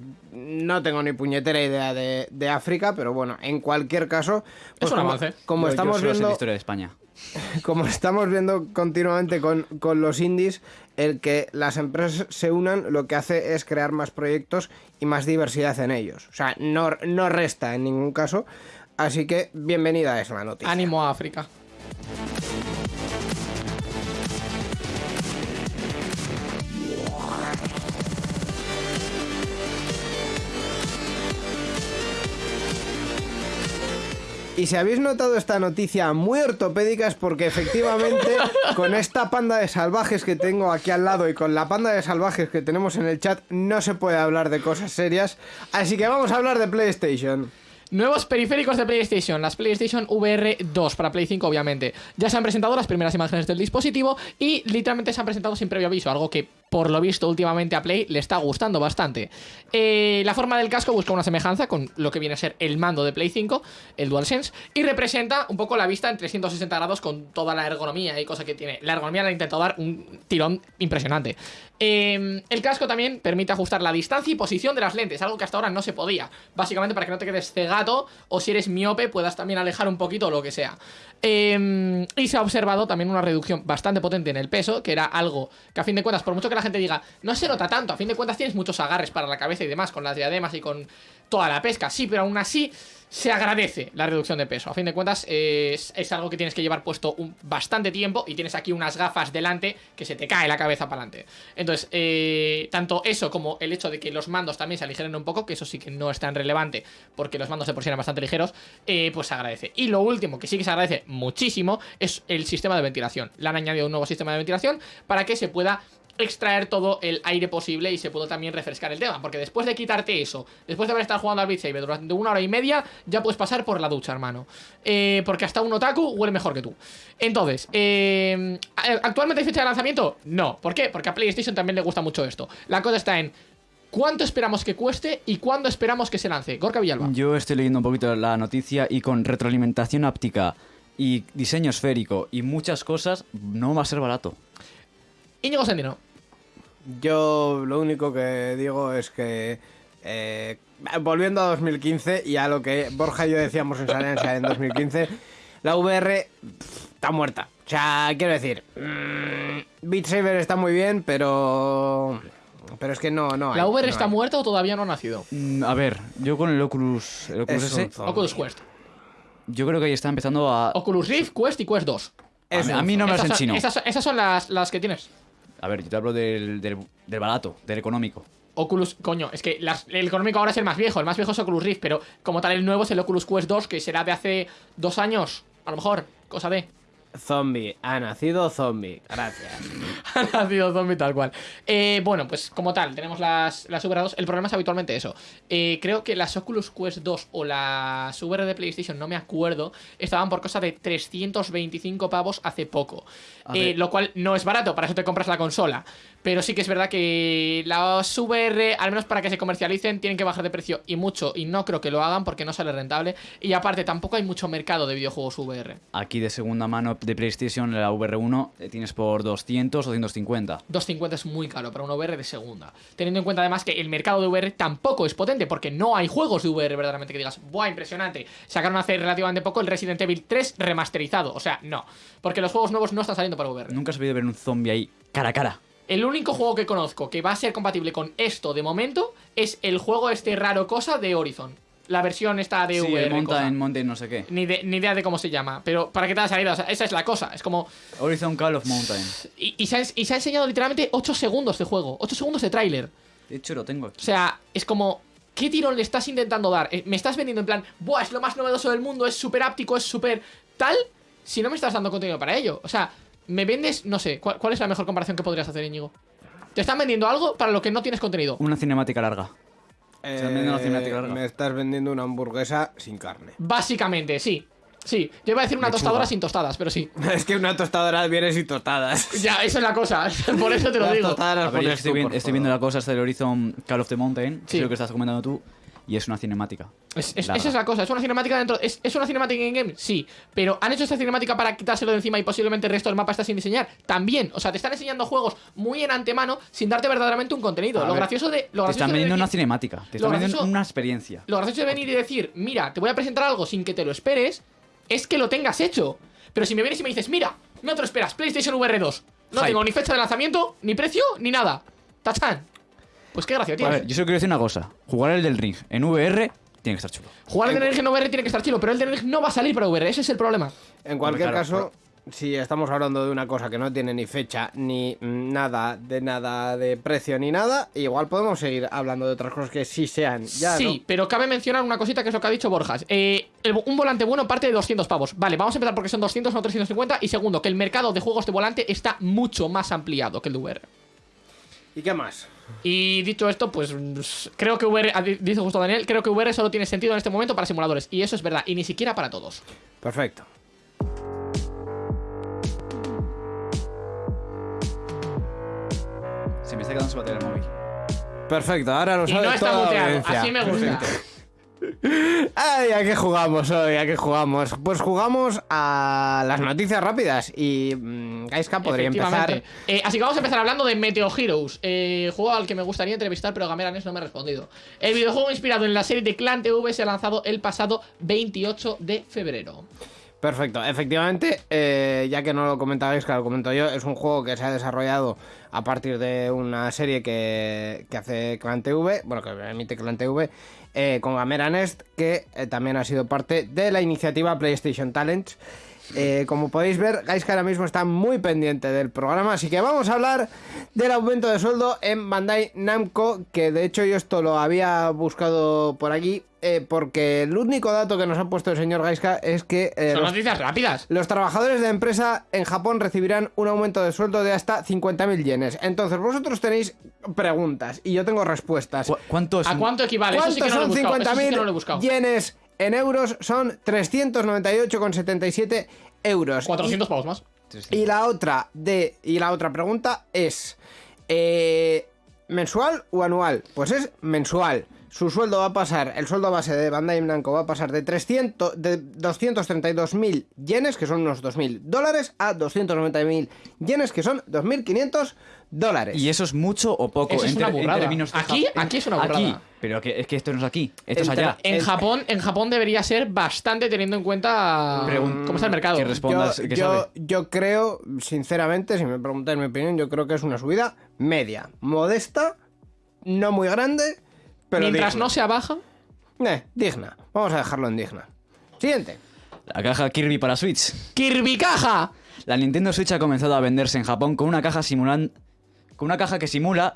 no tengo ni puñetera idea de, de África, pero bueno, en cualquier caso, pues un como, avance. como Yo- yo estamos viendo, la historia de España. como estamos viendo continuamente con, con los indies, el que las empresas se unan lo que hace es crear más proyectos y más diversidad en ellos. O sea, no, no resta en ningún caso. Así que bienvenida es la noticia. Ánimo a África. Y si habéis notado esta noticia muy ortopédica es porque efectivamente con esta panda de salvajes que tengo aquí al lado y con la panda de salvajes que tenemos en el chat no se puede hablar de cosas serias. Así que vamos a hablar de PlayStation. Nuevos periféricos de PlayStation, las PlayStation VR 2 para Play 5 obviamente. Ya se han presentado las primeras imágenes del dispositivo y literalmente se han presentado sin previo aviso, algo que por lo visto últimamente a Play le está gustando bastante. Eh, la forma del casco busca una semejanza con lo que viene a ser el mando de Play 5, el DualSense, y representa un poco la vista en 360 grados con toda la ergonomía y cosa que tiene. La ergonomía le ha intentado dar un tirón impresionante. Eh, el casco también permite ajustar la distancia y posición de las lentes, algo que hasta ahora no se podía. Básicamente para que no te quedes cegato o si eres miope puedas también alejar un poquito o lo que sea. Eh, y se ha observado también una reducción bastante potente en el peso, que era algo que a fin de cuentas, por mucho que la gente diga, no se nota tanto, a fin de cuentas tienes muchos agarres para la cabeza y demás, con las diademas y con toda la pesca, sí, pero aún así se agradece la reducción de peso. A fin de cuentas, es, es algo que tienes que llevar puesto un, bastante tiempo y tienes aquí unas gafas delante que se te cae la cabeza para adelante. Entonces, eh, tanto eso como el hecho de que los mandos también se aligeren un poco, que eso sí que no es tan relevante porque los mandos de por sí eran bastante ligeros, eh, pues se agradece. Y lo último que sí que se agradece muchísimo es el sistema de ventilación. Le han añadido un nuevo sistema de ventilación para que se pueda extraer todo el aire posible y se pudo también refrescar el tema. Porque después de quitarte eso, después de haber estado jugando al Beat Saber durante una hora y media, ya puedes pasar por la ducha, hermano. Eh, porque hasta un otaku huele mejor que tú. Entonces, eh, ¿actualmente hay fecha de lanzamiento? No. ¿Por qué? Porque a PlayStation también le gusta mucho esto. La cosa está en ¿Cuánto esperamos que cueste y cuándo esperamos que se lance? Gorka Villalba. Yo estoy leyendo un poquito la noticia y con retroalimentación áptica y diseño esférico y muchas cosas, no va a ser barato. Íñigo Sendino. Yo lo único que digo es que eh, volviendo a 2015 y a lo que Borja y yo decíamos en Salencia en 2015, la VR pff, está muerta. O sea, quiero decir, mmm, Beat Saber está muy bien, pero pero es que no, no. Hay, ¿La VR no está hay. muerta o todavía no ha nacido? Mm, A ver, yo con el Oculus, el Oculus S, Quest. yo creo que ahí está empezando a... Oculus Rift, Quest y Quest 2. A Es mí, un a mí no me lo Esas son, enchino. esas, esas son las, las que tienes. A ver, yo te hablo del, del, barato, del económico. Oculus, coño, es que el económico ahora es el más viejo, el más viejo es Oculus Rift, pero como tal el nuevo es el Oculus Quest 2, que será de hace dos años, a lo mejor, cosa de... Zombie, ha nacido zombie. Gracias. Ha nacido zombie tal cual. Eh, bueno, pues como tal, tenemos las, las VR 2. El problema es habitualmente eso. Eh, creo que las Oculus Quest 2 o las VR de PlayStation, no me acuerdo, estaban por cosa de 325 pavos hace poco. Eh, lo cual no es barato, para eso te compras la consola. Pero sí que es verdad que las VR, al menos para que se comercialicen, tienen que bajar de precio y mucho. Y no creo que lo hagan porque no sale rentable. Y aparte, tampoco hay mucho mercado de videojuegos VR. Aquí de segunda mano de PlayStation, la VR1, eh, tienes por 200 o 250. 250 es muy caro para una VR de segunda. Teniendo en cuenta además que el mercado de VR tampoco es potente, porque no hay juegos de VR verdaderamente que digas, ¡buah, impresionante! Sacaron hace relativamente poco el Resident Evil 3 remasterizado. O sea, no. Porque los juegos nuevos no están saliendo para VR. Nunca has podido ver un zombie ahí cara a cara. El único juego que conozco que va a ser compatible con esto de momento es el juego este raro cosa de Horizon. La versión esta de Sí, VR. Mountain, Mountain no sé qué. Ni, de- ni idea de cómo se llama. Pero para que te haya salido, o sea, esa es la cosa. Es como. Horizon Call of Mountain. Y, y se, ha, y se ha enseñado literalmente 8 segundos de juego. 8 segundos de tráiler. De hecho, lo tengo O sea, es como. ¿Qué tirón le estás intentando dar? Eh, Me estás vendiendo en plan, Buah, es lo más novedoso del mundo, es súper áptico, es súper tal. Si no me estás dando contenido para ello. O sea, me vendes, no sé, ¿cuál, cuál es la mejor comparación que podrías hacer, Íñigo? Te están vendiendo algo para lo que no tienes contenido. Una cinemática larga. Eh, vendiendo una cinemática larga. me estás vendiendo una hamburguesa sin carne. Básicamente, sí. Sí. Yo iba a decir una Lechuga. tostadora sin tostadas, pero sí. es que una tostadora viene sin tostadas. Ya, esa es la cosa. Por eso te lo Las digo. tostadas las A ver, pones estoy, tú, vi- por estoy viendo la cosa hasta el Horizon Call of the Mountain, que Sí. es lo que estás comentando tú, y es una cinemática. Es- esa es la cosa, es una cinemática dentro. ¿Es, es una cinemática in-game? Sí. Pero ¿han hecho esta cinemática para quitárselo de encima y posiblemente el resto del mapa está sin diseñar? También. O sea, te están enseñando juegos muy en antemano sin darte verdaderamente un contenido. A lo ver, gracioso de. Lo Te gracioso están de vendiendo una cinemática, te están vendiendo una experiencia. Lo gracioso de venir y decir, mira, te voy a presentar algo sin que te lo esperes, es que lo tengas hecho. Pero si me vienes y me dices, mira, no te lo esperas, PlayStation VR 2. No Hype. tengo ni fecha de lanzamiento, ni precio, ni nada. Tachan. Pues qué gracia A tienes. ver, yo solo quiero decir una cosa. Jugar el del Ring en VR tiene que estar chulo. Jugar el Ring en VR tiene que estar chido, pero el Ring no va a salir para VR, ese es el problema. En cualquier Claro, caso, si estamos hablando de una cosa que no tiene ni fecha, ni nada de nada de precio, ni nada, igual podemos seguir hablando de otras cosas que sí sean. Ya, sí, ¿no? pero cabe mencionar una cosita que es lo que ha dicho Borjas. Eh, el- un volante bueno parte de 200 pavos. Vale, vamos a empezar porque son 200, no 350. Y segundo, que el mercado de juegos de volante está mucho más ampliado que el de VR. ¿Y qué más? Y dicho esto, pues creo que VR, ah, di- dice justo Daniel, creo que VR solo tiene sentido en este momento para simuladores. Y eso es verdad, y ni siquiera para todos. Perfecto. Se me está cargándose batería del móvil. Perfecto, ahora lo Y sabe no está toda muteado. Así me gusta. Ay, ¿a qué jugamos hoy? ¿A qué jugamos? Pues jugamos a las noticias rápidas y mm, Gaiska podría empezar. Eh, así que vamos a empezar hablando de Meteo Heroes, eh, juego al que me gustaría entrevistar, pero Gameranes no me ha respondido. El videojuego inspirado en la serie de Clan TV se ha lanzado el pasado 28 de febrero. Perfecto, efectivamente, eh, ya que no lo comentabais, que lo comento yo, es un juego que se ha desarrollado a partir de una serie que, que hace Clan TV, bueno, que emite Clan TV, eh, con Gamera Nest, que eh, también ha sido parte de la iniciativa PlayStation Talents. Eh, como podéis ver, Gaiska ahora mismo está muy pendiente del programa, así que vamos a hablar del aumento de sueldo en Bandai Namco, que de hecho yo esto lo había buscado por aquí, eh, porque el único dato que nos ha puesto el señor Gaiska es que eh, Son los, noticias rápidas. los trabajadores de empresa en Japón recibirán un aumento de sueldo de hasta 50.000 yenes. Entonces, vosotros tenéis preguntas y yo tengo respuestas. ¿Cu- ¿Cuánto es? ¿A cuánto equivale? Eso sí ¿Cuántos que no son sí no he 50.000 buscado. yenes en euros? Son 398,77 euros. 400 pavos más. Y la otra de y la otra pregunta es eh, mensual o anual. Pues es mensual. Su sueldo va a pasar, el sueldo base de Bandai Namco va a pasar de 300 de 232.000 yenes, que son unos 2.000 dólares, a 290.000 yenes, que son 2.500 dólares. ¿Y eso es mucho o poco? Eso es una burrada. Aquí- aquí es una burrada. Aquí, pero que, es que esto no es aquí, esto es allá. En Es- Japón, en Japón debería ser bastante teniendo en cuenta Pregun- cómo está el mercado. que respondas, yo, que yo- sabe. yo creo, sinceramente, si me preguntáis mi opinión, yo creo que es una subida media, modesta, no muy grande, pero Mientras digna. no sea baja, Eh, digna. Vamos a dejarlo en digna. Siguiente. La caja Kirby para Switch. Kirby Caja. La Nintendo Switch ha comenzado a venderse en Japón con una caja simulan... con una caja que simula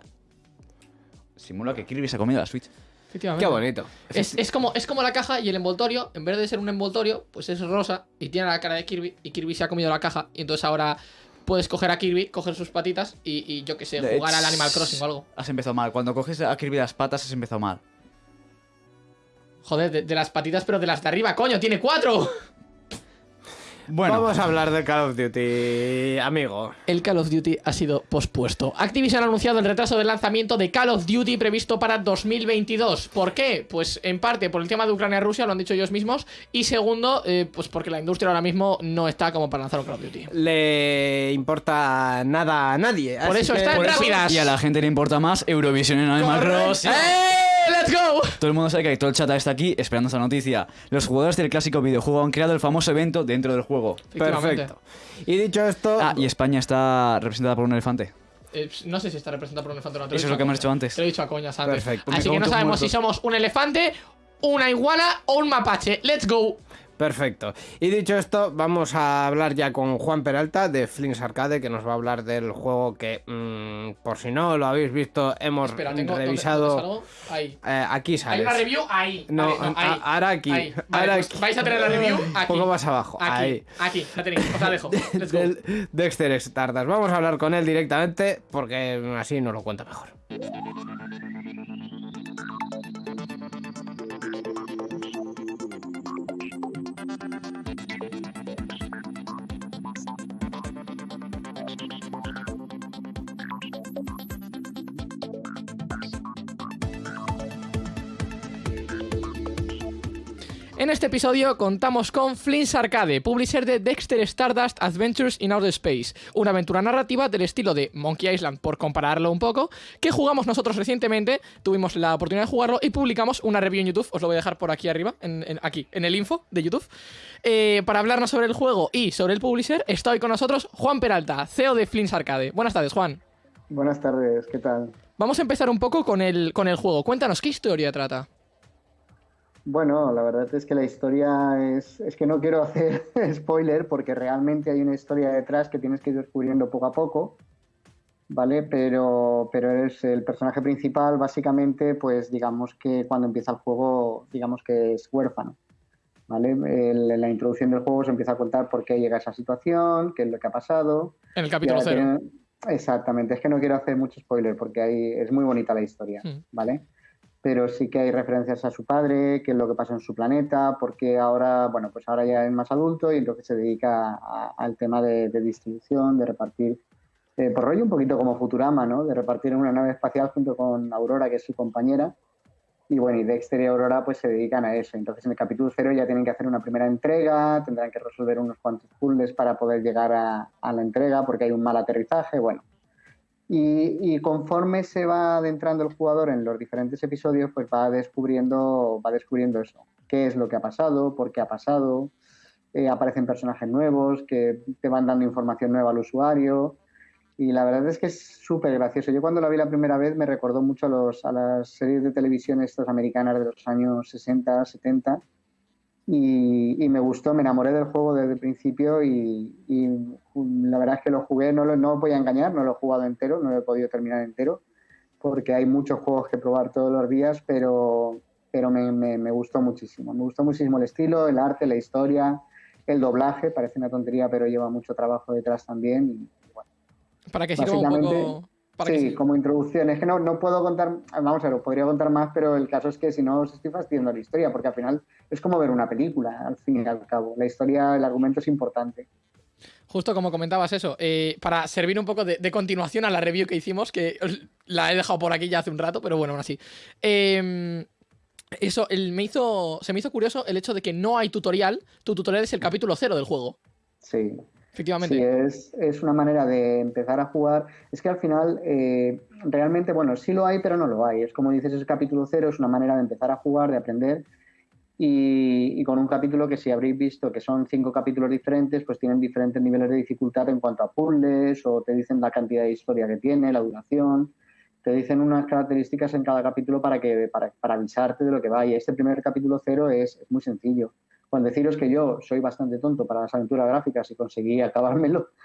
simula que Kirby se ha comido la Switch. Efectivamente. Qué bonito. Es, es como, es como la caja y el envoltorio, en vez de ser un envoltorio, pues es rosa y tiene la cara de Kirby y Kirby se ha comido la caja y entonces ahora puedes coger a Kirby, coger sus patitas y, y yo que sé, De- jugar al Animal Crossing o algo. Has empezado mal. Cuando coges a Kirby las patas has empezado mal. Joder, de, de las patitas pero de las de arriba, coño, tiene cuatro. Bueno, Vamos a hablar de Call of Duty, amigo. El Call of Duty ha sido pospuesto. Activision ha anunciado el retraso del lanzamiento de Call of Duty previsto para 2022. ¿Por qué? Pues en parte por el tema de Ucrania-Rusia, lo han dicho ellos mismos. Y segundo, eh, pues porque la industria ahora mismo no está como para lanzar un Call of Duty. Le importa nada a nadie. Por así eso que- está en rápidas. y a la gente le importa más Eurovisión en Animal Crossing. ¡Eh! ¡Let's go! Todo el mundo sabe que todo el chat está aquí esperando esta noticia. Los jugadores del clásico videojuego han creado el famoso evento dentro del juego. Efectivamente. Perfecto. Y dicho esto, Ah, y España está representada por un elefante. Eh, no sé si está representado por un elefante o no. te Eso es lo que hemos dicho antes. Te lo he dicho a coñas antes. Perfecto. Así Me que no sabemos si somos un elefante, una iguana o un mapache. ¡Let's go! Perfecto. Y dicho esto, vamos a hablar ya con Juan Peralta de Flinks Arcade, que nos va a hablar del juego que, mm, por si no lo habéis visto, hemos Espera, tengo. ¿dónde- revisado. dónde salgo? Ahí. Eh, aquí Hay sales. una review ahí. No, Vale, a- ahí. ahora aquí. Ahí. Vale, Ahora pues aquí. vais a tener la review Un aquí. poco más abajo. Aquí. Ahí. Aquí. La tenéis. Os la dejo. Let's go. Del Dexter Stardust. Vamos a hablar con él directamente porque así nos lo cuenta mejor. En este episodio contamos con Flint's Arcade, publisher de Dexter Stardust Adventures in Outer Space, una aventura narrativa del estilo de Monkey Island, por compararlo un poco, que jugamos nosotros recientemente, tuvimos la oportunidad de jugarlo y publicamos una review en YouTube, os lo voy a dejar por aquí arriba, en, en- aquí, en el info de YouTube. Eh, para hablarnos sobre el juego y sobre el publisher, está hoy con nosotros Juan Peralta, CEO de Flint's Arcade. Buenas tardes, Juan. Buenas tardes, ¿qué tal? Vamos a empezar un poco con el, con el juego. Cuéntanos, ¿qué historia trata? Bueno, la verdad es que la historia es, es que no quiero hacer spoiler porque realmente hay una historia detrás que tienes que ir descubriendo poco a poco, ¿vale? Pero, pero eres el personaje principal, básicamente, pues digamos que cuando empieza el juego, digamos que es huérfano, ¿vale? En la introducción del juego se empieza a contar por qué llega a esa situación, qué es lo que ha pasado. En el capítulo cero. tiene- Exactamente, es que no quiero hacer mucho spoiler porque hay, es muy bonita la historia, Hmm. ¿vale? Pero sí que hay referencias a su padre, qué es lo que pasa en su planeta, porque ahora, bueno, pues ahora ya es más adulto y entonces se dedica al tema de, de distribución, de repartir Eh, por rollo un poquito como Futurama, ¿no? De repartir en una nave espacial junto con Aurora, que es su compañera. Y bueno, y Dexter y Aurora pues se dedican a eso. Entonces en el capítulo cero ya tienen que hacer una primera entrega, tendrán que resolver unos cuantos puzzles para poder llegar a la entrega porque hay un mal aterrizaje, bueno. Y, conforme se va adentrando el jugador en los diferentes episodios, pues va descubriendo, va descubriendo eso. ¿Qué es lo que ha pasado? ¿Por qué ha pasado? Eh, aparecen personajes nuevos que te van dando información nueva al usuario. Y la verdad es que es súper gracioso. Yo cuando la vi la primera vez me recordó mucho a, los, a las series de televisión estas americanas de los años 60, 70 y, me gustó, me enamoré del juego desde el principio y, la verdad es que lo jugué, no, lo, no voy a engañar, no lo he jugado entero, no lo he podido terminar entero, porque hay muchos juegos que probar todos los días, pero, pero me, me, gustó muchísimo. Me gustó muchísimo el estilo, el arte, la historia, el doblaje, parece una tontería, pero lleva mucho trabajo detrás también. Y, bueno, Para que sirva un poco sí, como introducción. Es que no, no puedo contar, vamos a ver, podría contar más, pero el caso es que si no os estoy fastidiando la historia, porque al final es como ver una película, al fin y al cabo. La historia, el argumento es importante. Justo como comentabas eso, eh, para servir un poco de, continuación a la review que hicimos, que la he dejado por aquí ya hace un rato, pero bueno, aún así. Em, eso, me hizo, se me hizo curioso el hecho de que no hay tutorial. Tu tutorial es el capítulo cero del juego. Sí. Efectivamente. Sí, es, es, una manera de empezar a jugar. Es que al final, eh, realmente, bueno, sí lo hay, pero no lo hay. Es como dices, es capítulo cero, es una manera de empezar a jugar, de aprender. Y, con un capítulo que si habréis visto que son cinco capítulos diferentes, pues tienen diferentes niveles de dificultad en cuanto a puzzles o te dicen la cantidad de historia que tiene, la duración, te dicen unas características en cada capítulo para, que, para, para avisarte de lo que va. Y este primer capítulo cero es, es muy sencillo con deciros que yo soy bastante tonto para las aventuras gráficas y conseguí acabármelo.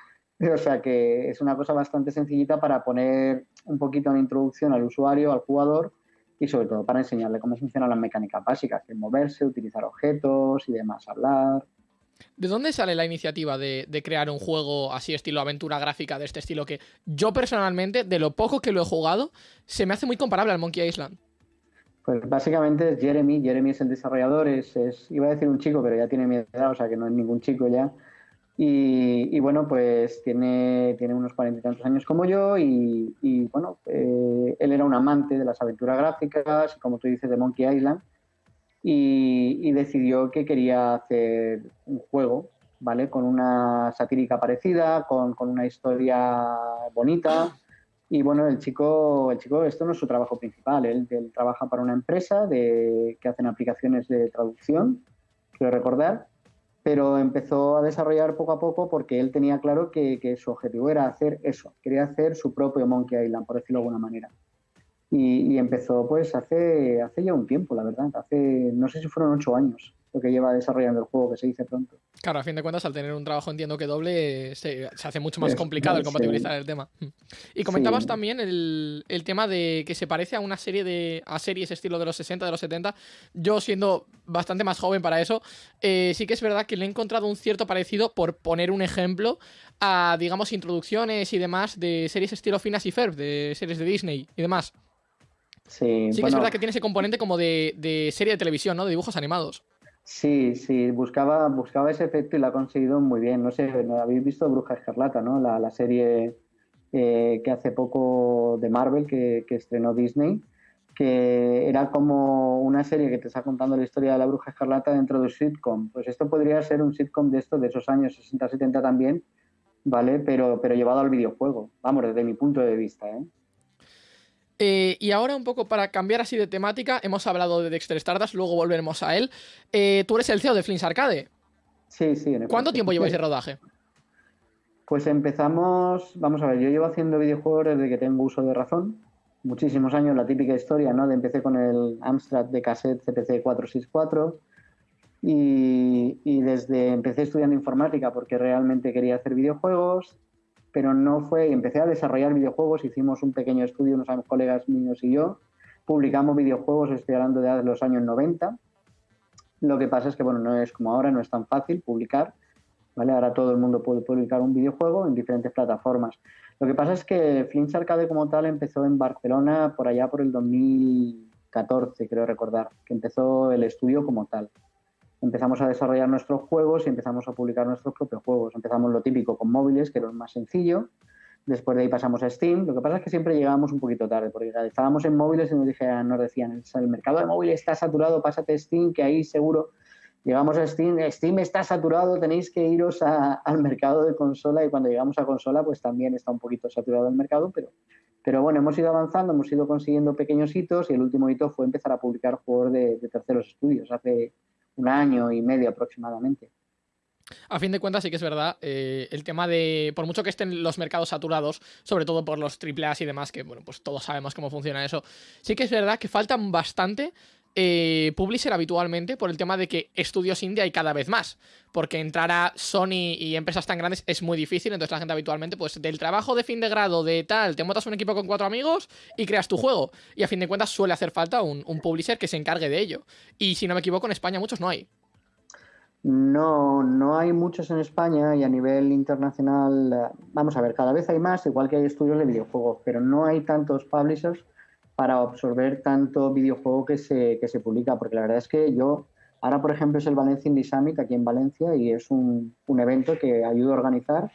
O sea que es una cosa bastante sencillita para poner un poquito de introducción al usuario, al jugador y sobre todo para enseñarle cómo funcionan las mecánicas básicas, moverse, utilizar objetos y demás, hablar. ¿De dónde sale la iniciativa de, crear un juego así estilo aventura gráfica de este estilo que yo personalmente, de lo poco que lo he jugado, se me hace muy comparable al Monkey Island? Pues básicamente es Jeremy, Jeremy es el desarrollador, es, iba a decir un chico, pero ya tiene mi edad, o sea que no es ningún chico ya. Y, bueno, pues tiene, tiene unos cuarenta y tantos años como yo y, bueno, eh, él era un amante de las aventuras gráficas, como tú dices, de Monkey Island, y, decidió que quería hacer un juego, ¿vale? Con una satírica parecida, con, con una historia bonita, y bueno, el chico, el chico, esto no es su trabajo principal, él, trabaja para una empresa de, que hacen aplicaciones de traducción, quiero recordar, pero empezó a desarrollar poco a poco porque él tenía claro que, que, su objetivo era hacer eso, quería hacer su propio Monkey Island, por decirlo de alguna manera. Y, y, empezó pues hace, hace ya un tiempo, la verdad, hace, no sé si fueron ocho años lo que lleva desarrollando el juego, que se dice pronto. Claro, a fin de cuentas, al tener un trabajo, entiendo que doble, se, hace mucho más complicado el compatibilizar el tema. Y comentabas también el, tema de que se parece a una serie de. a series estilo de los 60, de los 70. Yo, siendo bastante más joven para eso, eh, sí que es verdad que le he encontrado un cierto parecido, por poner un ejemplo, a, digamos, introducciones y demás de series estilo Finas y Ferb, de series de Disney y demás. Sí, sí que es verdad que tiene ese componente como de, de serie de televisión, ¿no? De dibujos animados. Sí, sí, buscaba, buscaba ese efecto y lo ha conseguido muy bien. No sé, habéis visto Bruja Escarlata, ¿no? La, serie eh, que hace poco de Marvel que, estrenó Disney, que era como una serie que te está contando la historia de la Bruja Escarlata dentro de un sitcom. Pues esto podría ser un sitcom de esto, de esos años 60-70 también, ¿vale? Pero, pero llevado al videojuego, vamos, desde mi punto de vista, ¿eh? Eh, y ahora un poco para cambiar así de temática, hemos hablado de Dexter Stardust, luego volveremos a él. Eh, tú eres el CEO de Flins Arcade. Sí, sí. ¿Cuánto tiempo lleváis de rodaje? Pues empezamos, vamos a ver, yo llevo haciendo videojuegos desde que tengo uso de razón, muchísimos años, la típica historia, ¿no? De empecé con el Amstrad de cassette CPC 464 y, y desde empecé estudiando informática porque realmente quería hacer videojuegos, pero no fue, empecé a desarrollar videojuegos, hicimos un pequeño estudio, unos colegas míos y yo, publicamos videojuegos, estoy hablando de los años 90. Lo que pasa es que, bueno, no es como ahora, no es tan fácil publicar, ¿vale? Ahora todo el mundo puede publicar un videojuego en diferentes plataformas. Lo que pasa es que Flinch Arcade como tal empezó en Barcelona por allá por el 2014, creo recordar, que empezó el estudio como tal empezamos a desarrollar nuestros juegos y empezamos a publicar nuestros propios juegos. Empezamos lo típico con móviles, que era lo más sencillo, Después de ahí pasamos a Steam. Lo que pasa es que siempre llegábamos un poquito tarde, porque estábamos en móviles y nos, decían, el mercado de móviles está saturado, pásate a Steam, que ahí seguro llegamos a Steam, Steam está saturado, tenéis que iros al mercado de consola y cuando llegamos a consola pues también está un poquito saturado el mercado, pero, pero bueno, hemos ido avanzando, hemos ido consiguiendo pequeños hitos y el último hito fue empezar a publicar juegos de, terceros estudios hace un año y medio aproximadamente. A fin de cuentas, sí que es verdad, eh, el tema de, por mucho que estén los mercados saturados, sobre todo por los AAA y demás, que bueno, pues todos sabemos cómo funciona eso, sí que es verdad que faltan bastante eh, publisher habitualmente por el tema de que estudios indie hay cada vez más. Porque entrar a Sony y empresas tan grandes es muy difícil. Entonces la gente habitualmente, pues del trabajo de fin de grado, de tal, te montas un equipo con cuatro amigos y creas tu juego. Y a fin de cuentas suele hacer falta un, publisher que se encargue de ello. Y si no me equivoco, en España muchos no hay. No, no hay muchos en España y a nivel internacional, eh, vamos a ver, cada vez hay más, igual que hay estudios de videojuegos, pero no hay tantos publishers para absorber tanto videojuego que se, que se publica, porque la verdad es que yo, ahora por ejemplo es el Valencia Indie Summit aquí en Valencia y es un, un evento que ayudo a organizar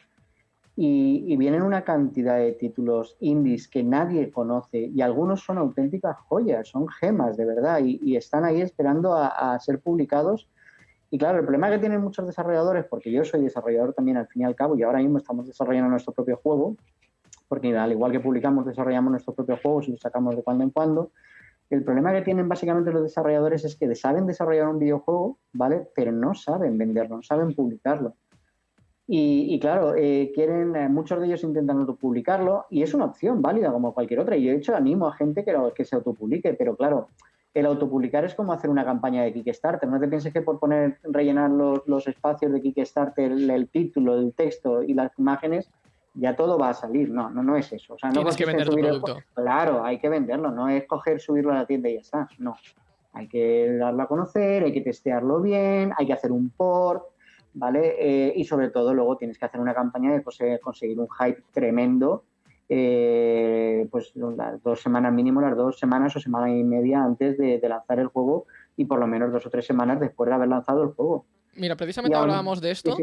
y, y, vienen una cantidad de títulos indies que nadie conoce y algunos son auténticas joyas, son gemas de verdad y, están ahí esperando a, a, ser publicados. Y claro, el problema que tienen muchos desarrolladores, porque yo soy desarrollador también al fin y al cabo y ahora mismo estamos desarrollando nuestro propio juego, porque al igual que publicamos, desarrollamos nuestros propios juegos y los sacamos de cuando en cuando. El problema que tienen básicamente los desarrolladores es que saben desarrollar un videojuego, ¿vale? Pero no saben venderlo, no saben publicarlo. Y, claro, eh, quieren, eh, muchos de ellos intentan autopublicarlo y es una opción válida como cualquier otra. Y yo, de hecho, animo a gente que, que se autopublique, pero claro, el autopublicar es como hacer una campaña de Kickstarter. No te pienses que por poner, rellenar los espacios de Kickstarter, el, título, el texto y las imágenes, ya todo va a salir. No, no, no es eso. O sea, no Tienes que vender tu producto. Claro, hay que venderlo, no es coger, subirlo a la tienda y ya está. No. Hay que darlo a conocer, hay que testearlo bien, hay que hacer un port, ¿vale? Eh, y sobre todo luego tienes que hacer una campaña de conseguir un hype tremendo, eh, pues las dos semanas mínimo, las dos semanas o semana y media antes de, lanzar el juego y por lo menos dos o tres semanas después de haber lanzado el juego. Mira, precisamente hablábamos de esto.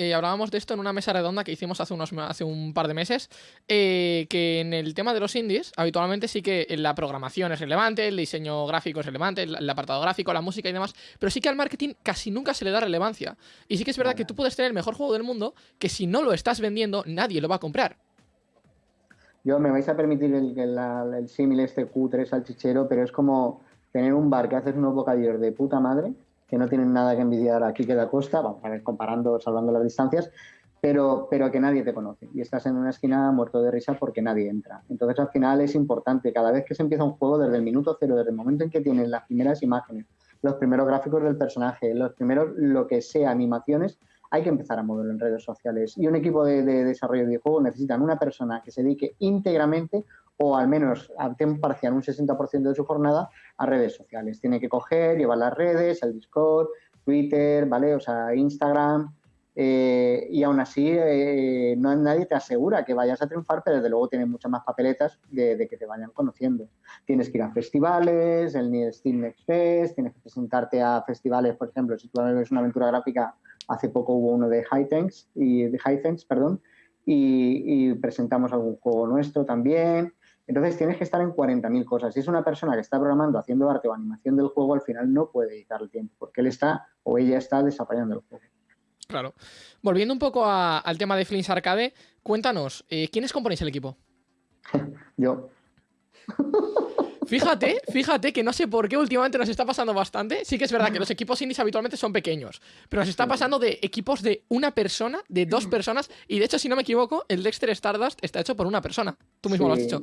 Eh, hablábamos de esto en una mesa redonda que hicimos hace, unos, hace un par de meses, eh, que en el tema de los indies, habitualmente sí que la programación es relevante, el diseño gráfico es relevante, el, apartado gráfico, la música y demás, pero sí que al marketing casi nunca se le da relevancia. Y sí que es verdad que tú puedes tener el mejor juego del mundo, que si no lo estás vendiendo, nadie lo va a comprar. Yo me vais a permitir el, el, el símil este Q3 salchichero, pero es como tener un bar que haces unos bocadillos de puta madre que no tienen nada que envidiar aquí que da Costa, vamos a ver, comparando, salvando las distancias, pero, pero que nadie te conoce y estás en una esquina muerto de risa porque nadie entra. Entonces al final es importante, cada vez que se empieza un juego, desde el minuto cero, desde el momento en que tienes las primeras imágenes, los primeros gráficos del personaje, los primeros, lo que sea, animaciones, hay que empezar a moverlo en redes sociales. Y un equipo de, de desarrollo de videojuegos necesitan una persona que se dedique íntegramente o al menos a tiempo parcial, un 60% de su jornada, a redes sociales. Tiene que coger, llevar las redes, el Discord, Twitter, ¿vale? O sea, Instagram. Eh, y aún así, eh, no nadie te asegura que vayas a triunfar, pero desde luego tienes muchas más papeletas de, que te vayan conociendo. Tienes que ir a festivales, el Steam Next Fest, tienes que presentarte a festivales, por ejemplo, si tú ves una aventura gráfica, hace poco hubo uno de Hightanks, y de Hightanks, perdón, y, y presentamos algún juego nuestro también. Entonces tienes que estar en 40.000 cosas. Si es una persona que está programando, haciendo arte o animación del juego, al final no puede dedicar el tiempo, porque él está o ella está desarrollando el juego. Claro. Volviendo un poco al tema de Flins Arcade, cuéntanos, eh, ¿quiénes componéis el equipo? Yo. Fíjate, fíjate que no sé por qué últimamente nos está pasando bastante. Sí que es verdad que los equipos indies habitualmente son pequeños, pero nos está pasando de equipos de una persona, de dos personas, y de hecho, si no me equivoco, el Dexter Stardust está hecho por una persona. Tú mismo lo has dicho.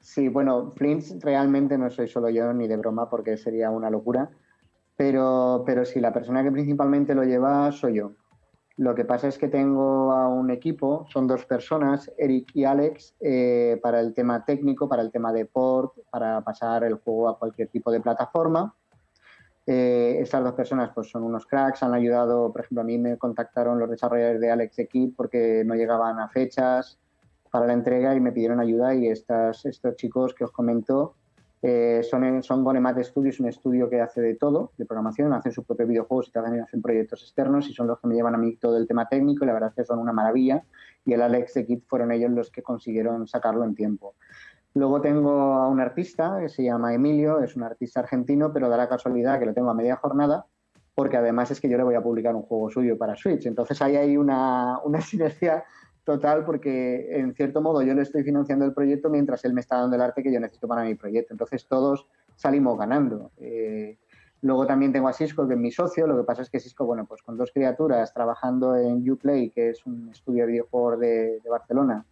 Sí, bueno, Flints realmente no soy solo yo ni de broma porque sería una locura, pero, pero sí, la persona que principalmente lo lleva soy yo. Lo que pasa es que tengo a un equipo, son dos personas, Eric y Alex, eh, para el tema técnico, para el tema de port, para pasar el juego a cualquier tipo de plataforma. Eh, estas dos personas pues, son unos cracks, han ayudado, por ejemplo, a mí me contactaron los desarrolladores de Alex Equip porque no llegaban a fechas, para la entrega y me pidieron ayuda y estas, estos chicos que os comento Eh, son, son Gonemat Studios, un estudio que hace de todo, de programación, hacen sus propios videojuegos y también hacen proyectos externos y son los que me llevan a mí todo el tema técnico y la verdad es que son una maravilla y el Alex de Kit fueron ellos los que consiguieron sacarlo en tiempo. Luego tengo a un artista que se llama Emilio, es un artista argentino, pero da la casualidad que lo tengo a media jornada porque además es que yo le voy a publicar un juego suyo para Switch. Entonces ahí hay una, una sinergia total porque en cierto modo yo le estoy financiando el proyecto mientras él me está dando el arte que yo necesito para mi proyecto. Entonces todos salimos ganando. Eh, luego también tengo a Cisco, que es mi socio. Lo que pasa es que Cisco, bueno, pues con dos criaturas trabajando en Uplay, que es un estudio de videojuegos de, Barcelona,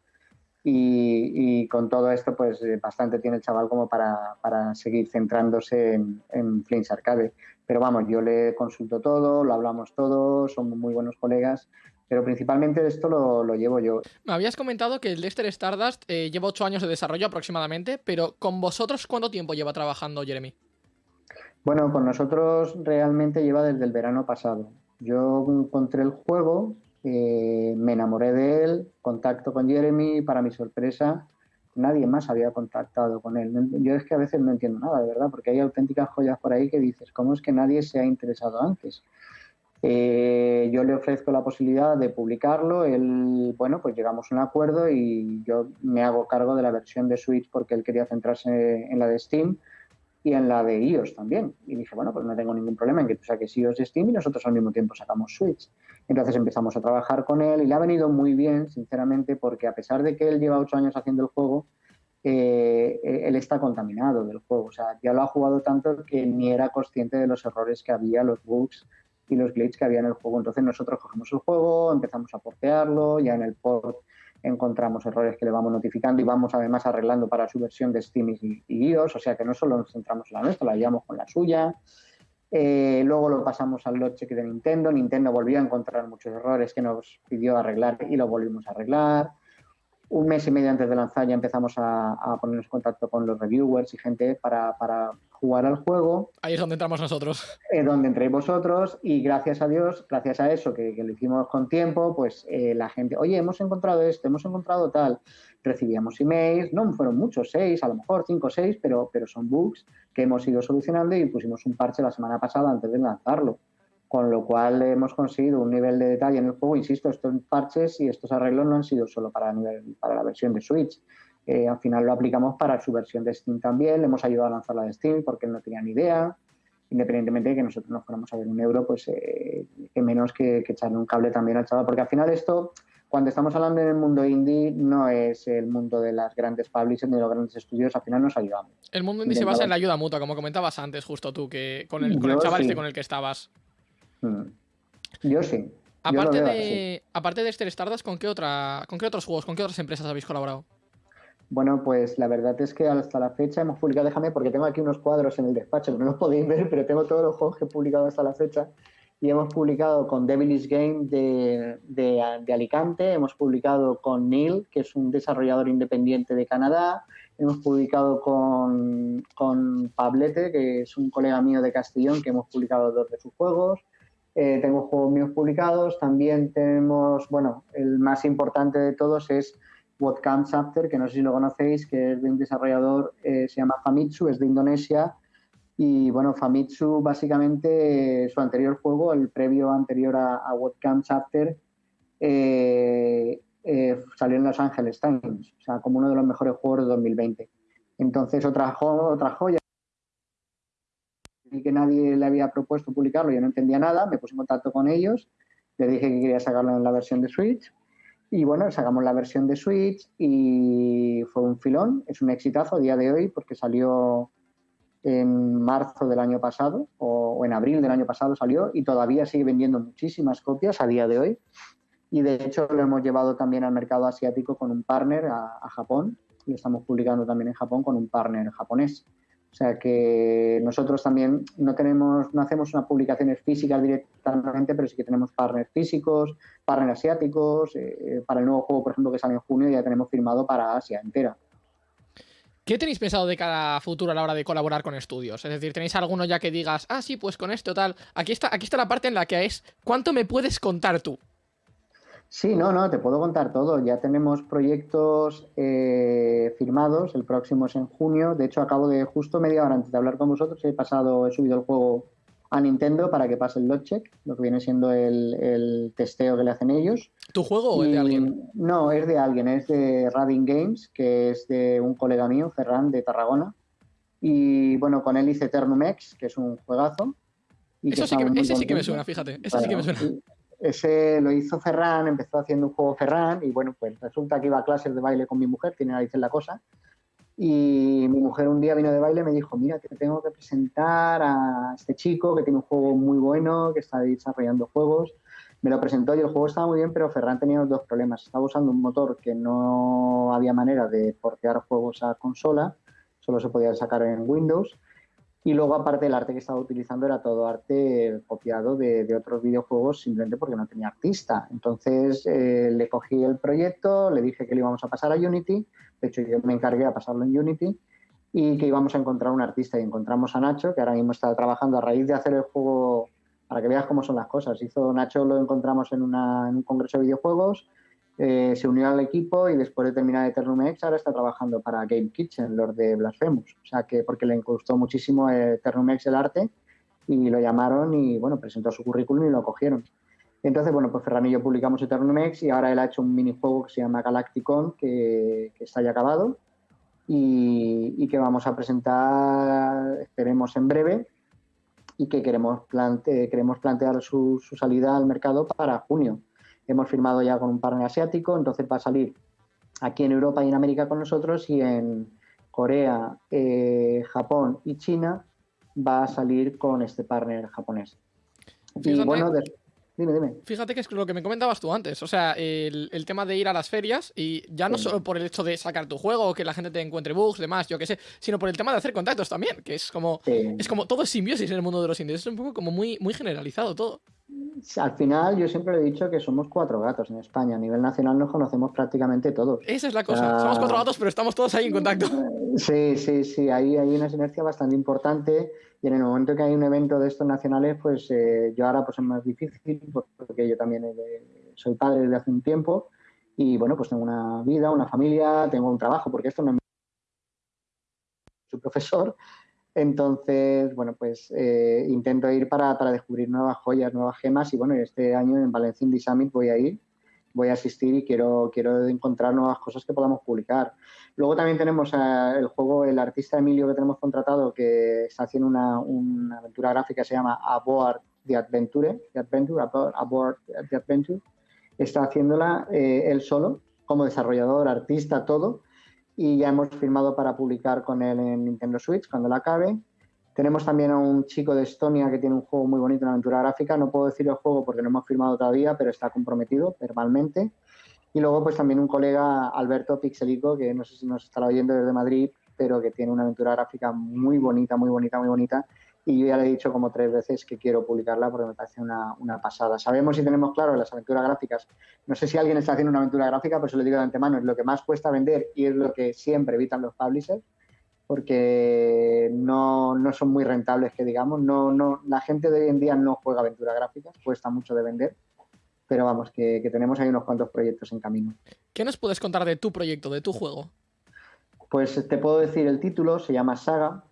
y, con todo esto, pues eh, bastante tiene el chaval como para, para seguir centrándose en, en Arcade. Pero vamos, yo le consulto todo, lo hablamos todo, somos muy buenos colegas pero principalmente esto lo, lo, llevo yo. Me habías comentado que el Dexter Stardust eh, lleva ocho años de desarrollo aproximadamente, pero con vosotros, ¿cuánto tiempo lleva trabajando Jeremy? Bueno, con nosotros realmente lleva desde el verano pasado. Yo encontré el juego, eh, me enamoré de él, contacto con Jeremy, para mi sorpresa, nadie más había contactado con él. Yo es que a veces no entiendo nada, de verdad, porque hay auténticas joyas por ahí que dices, ¿cómo es que nadie se ha interesado antes? Eh, yo le ofrezco la posibilidad de publicarlo, él, bueno, pues llegamos a un acuerdo y yo me hago cargo de la versión de Switch porque él quería centrarse en la de Steam y en la de iOS también. Y dije, bueno, pues no tengo ningún problema en que tú saques iOS de Steam y nosotros al mismo tiempo sacamos Switch. Entonces empezamos a trabajar con él y le ha venido muy bien, sinceramente, porque a pesar de que él lleva ocho años haciendo el juego, eh, él está contaminado del juego. O sea, ya lo ha jugado tanto que ni era consciente de los errores que había, los bugs y los glitches que había en el juego. Entonces nosotros cogemos el juego, empezamos a portearlo, ya en el port encontramos errores que le vamos notificando y vamos además arreglando para su versión de Steam y, iOS, o sea que no solo nos centramos en la nuestra, la llevamos con la suya. Eh, luego lo pasamos al log check de Nintendo. Nintendo volvió a encontrar muchos errores que nos pidió arreglar y lo volvimos a arreglar. Un mes y medio antes de lanzar ya empezamos a, a ponernos en contacto con los reviewers y gente para, para jugar al juego. Ahí es donde entramos nosotros. Es donde entréis vosotros y gracias a Dios, gracias a eso que, lo hicimos con tiempo, pues eh, la gente, oye, hemos encontrado esto, hemos encontrado tal. Recibíamos emails, no fueron muchos, seis, a lo mejor cinco o seis, pero, pero son bugs que hemos ido solucionando y pusimos un parche la semana pasada antes de lanzarlo. Con lo cual hemos conseguido un nivel de detalle en el juego. Insisto, estos parches y estos arreglos no han sido solo para, nivel, para la versión de Switch eh, al final lo aplicamos para su versión de Steam también, le hemos ayudado a lanzar la de Steam porque él no tenía ni idea, independientemente de que nosotros nos fuéramos a ver un euro, pues eh, que menos que, echarle un cable también al chaval, porque al final esto, cuando estamos hablando en el mundo indie, no es el mundo de las grandes publishers ni de los grandes estudios, al final nos ayudamos. El mundo indie se basa en la ayuda mutua, como comentabas antes justo tú, que con el, con el chaval este con el que estabas. Mm. Yo sí. Aparte, de, aparte de este Stardust, ¿con qué, otra, ¿con qué otros juegos, con qué otras empresas habéis colaborado? Bueno, pues la verdad es que hasta la fecha hemos publicado, déjame porque tengo aquí unos cuadros en el despacho que no los podéis ver, pero tengo todos los juegos que he publicado hasta la fecha. Y hemos publicado con Devilish Game de, de, Alicante, hemos publicado con Neil, que es un desarrollador independiente de Canadá, hemos publicado con, con Pablete, que es un colega mío de Castellón, que hemos publicado dos de sus juegos. Eh, tengo juegos míos publicados, también tenemos, bueno, el más importante de todos es What Comes After, que no sé si lo conocéis, que es de un desarrollador, eh, se llama Famitsu, es de Indonesia. Y bueno, Famitsu básicamente su anterior juego, el previo anterior a, What Comes After, eh, eh, salió en Los Angeles Times, o sea, como uno de los mejores juegos de 2020. Entonces, otra, otra joya y que nadie le había propuesto publicarlo, yo no entendía nada, me puse en contacto con ellos, le dije que quería sacarlo en la versión de Switch y bueno, sacamos la versión de Switch y fue un filón, es un exitazo a día de hoy porque salió en marzo del año pasado o, en abril del año pasado salió y todavía sigue vendiendo muchísimas copias a día de hoy. Y de hecho lo hemos llevado también al mercado asiático con un partner a, a Japón y estamos publicando también en Japón con un partner japonés. O sea que nosotros también no tenemos, no hacemos unas publicaciones físicas directamente, pero sí que tenemos partners físicos, partners asiáticos. Eh, para el nuevo juego, por ejemplo, que sale en junio, ya tenemos firmado para Asia entera. ¿Qué tenéis pensado de cada futuro a la hora de colaborar con estudios? Es decir, ¿tenéis alguno ya que digas, ah, sí, pues con esto tal? Aquí está, aquí está la parte en la que es, ¿cuánto me puedes contar tú? Sí, no, no, te puedo contar todo. Ya tenemos proyectos eh, firmados. El próximo es en junio. De hecho, acabo de justo media hora antes de hablar con vosotros, he pasado, he subido el juego a Nintendo para que pase el check, lo que viene siendo el, testeo que le hacen ellos. ¿Tu juego o es de alguien? No, es de alguien, es de Rading Games, que es de un colega mío, Ferran, de Tarragona. Y bueno, con él hice Eternumex, que es un juegazo. Eso sí que, ese sí que me suena, fíjate. Ese sí que me suena. Ese lo hizo Ferran, empezó haciendo un juego Ferran y bueno, pues resulta que iba a clases de baile con mi mujer, tiene narices la cosa. Y mi mujer un día vino de baile y me dijo, mira, te tengo que presentar a este chico que tiene un juego muy bueno, que está desarrollando juegos. Me lo presentó y el juego estaba muy bien, pero Ferran tenía dos problemas. Estaba usando un motor que no había manera de portear juegos a consola, solo se podía sacar en Windows y luego, aparte, el arte que estaba utilizando era todo arte copiado de, otros videojuegos simplemente porque no tenía artista. Entonces, eh, le cogí el proyecto, le dije que le íbamos a pasar a Unity. De hecho, yo me encargué a pasarlo en Unity y que íbamos a encontrar un artista. Y encontramos a Nacho, que ahora mismo está trabajando a raíz de hacer el juego, para que veas cómo son las cosas. Hizo Nacho, lo encontramos en, en un congreso de videojuegos eh, se unió al equipo y después de terminar Eternum X ahora está trabajando para Game Kitchen, los de Blasphemous. O sea que porque le gustó muchísimo Eternum X el arte y lo llamaron y bueno, presentó su currículum y lo cogieron. Entonces, bueno, pues Ferran y yo publicamos Eternum X y ahora él ha hecho un minijuego que se llama Galacticon que, que está ya acabado y, que vamos a presentar, esperemos en breve, y que queremos, queremos plantear su salida al mercado para junio hemos firmado ya con un partner asiático, entonces va a salir aquí en Europa y en América con nosotros y en Corea, eh, Japón y China va a salir con este partner japonés. y bueno, dime, dime. Fíjate que es lo que me comentabas tú antes, o sea, el, tema de ir a las ferias y ya no solo por el hecho de sacar tu juego, o que la gente te encuentre bugs, demás, yo qué sé, sino por el tema de hacer contactos también, que es como, es como todo es simbiosis en el mundo de los indies, es un poco como muy, muy generalizado todo. Al final, yo siempre he dicho que somos cuatro gatos en España. A nivel nacional nos conocemos prácticamente todos. Esa es la cosa. somos cuatro gatos, pero estamos todos ahí en contacto. Sí, sí, sí. Ahí hay una sinergia bastante importante. Y en el momento que hay un evento de estos nacionales, pues eh, yo ahora pues es más difícil porque yo también soy padre desde hace un tiempo. Y bueno, pues tengo una vida, una familia, tengo un trabajo, porque esto no es soy profesor entonces, bueno, pues eh, intento ir para, descubrir nuevas joyas, nuevas gemas y bueno, este año en Valencia Indie Summit voy a ir, voy a asistir y quiero, quiero encontrar nuevas cosas que podamos publicar. Luego también tenemos eh, el juego, el artista Emilio que tenemos contratado que está haciendo una, aventura gráfica que se llama Aboard the Adventure, the Adventure, Aboard the Adventure. Está haciéndola eh, él solo, como desarrollador, artista, todo y ya hemos firmado para publicar con él en Nintendo Switch cuando la acabe. Tenemos también a un chico de Estonia que tiene un juego muy bonito, una aventura gráfica. No puedo decir el juego porque no hemos firmado todavía, pero está comprometido verbalmente. Y luego, pues también un colega, Alberto Pixelico, que no sé si nos estará oyendo desde Madrid, pero que tiene una aventura gráfica muy bonita, muy bonita, muy bonita y yo ya le he dicho como tres veces que quiero publicarla porque me parece una, pasada. Sabemos y tenemos claro las aventuras gráficas. No sé si alguien está haciendo una aventura gráfica, pero se lo digo de antemano, es lo que más cuesta vender y es lo que siempre evitan los publishers porque no, son muy rentables, que digamos. No, no, la gente de hoy en día no juega aventuras gráficas, cuesta mucho de vender, pero vamos, que, que tenemos ahí unos cuantos proyectos en camino. ¿Qué nos puedes contar de tu proyecto, de tu juego? Pues te puedo decir el título, se llama Saga,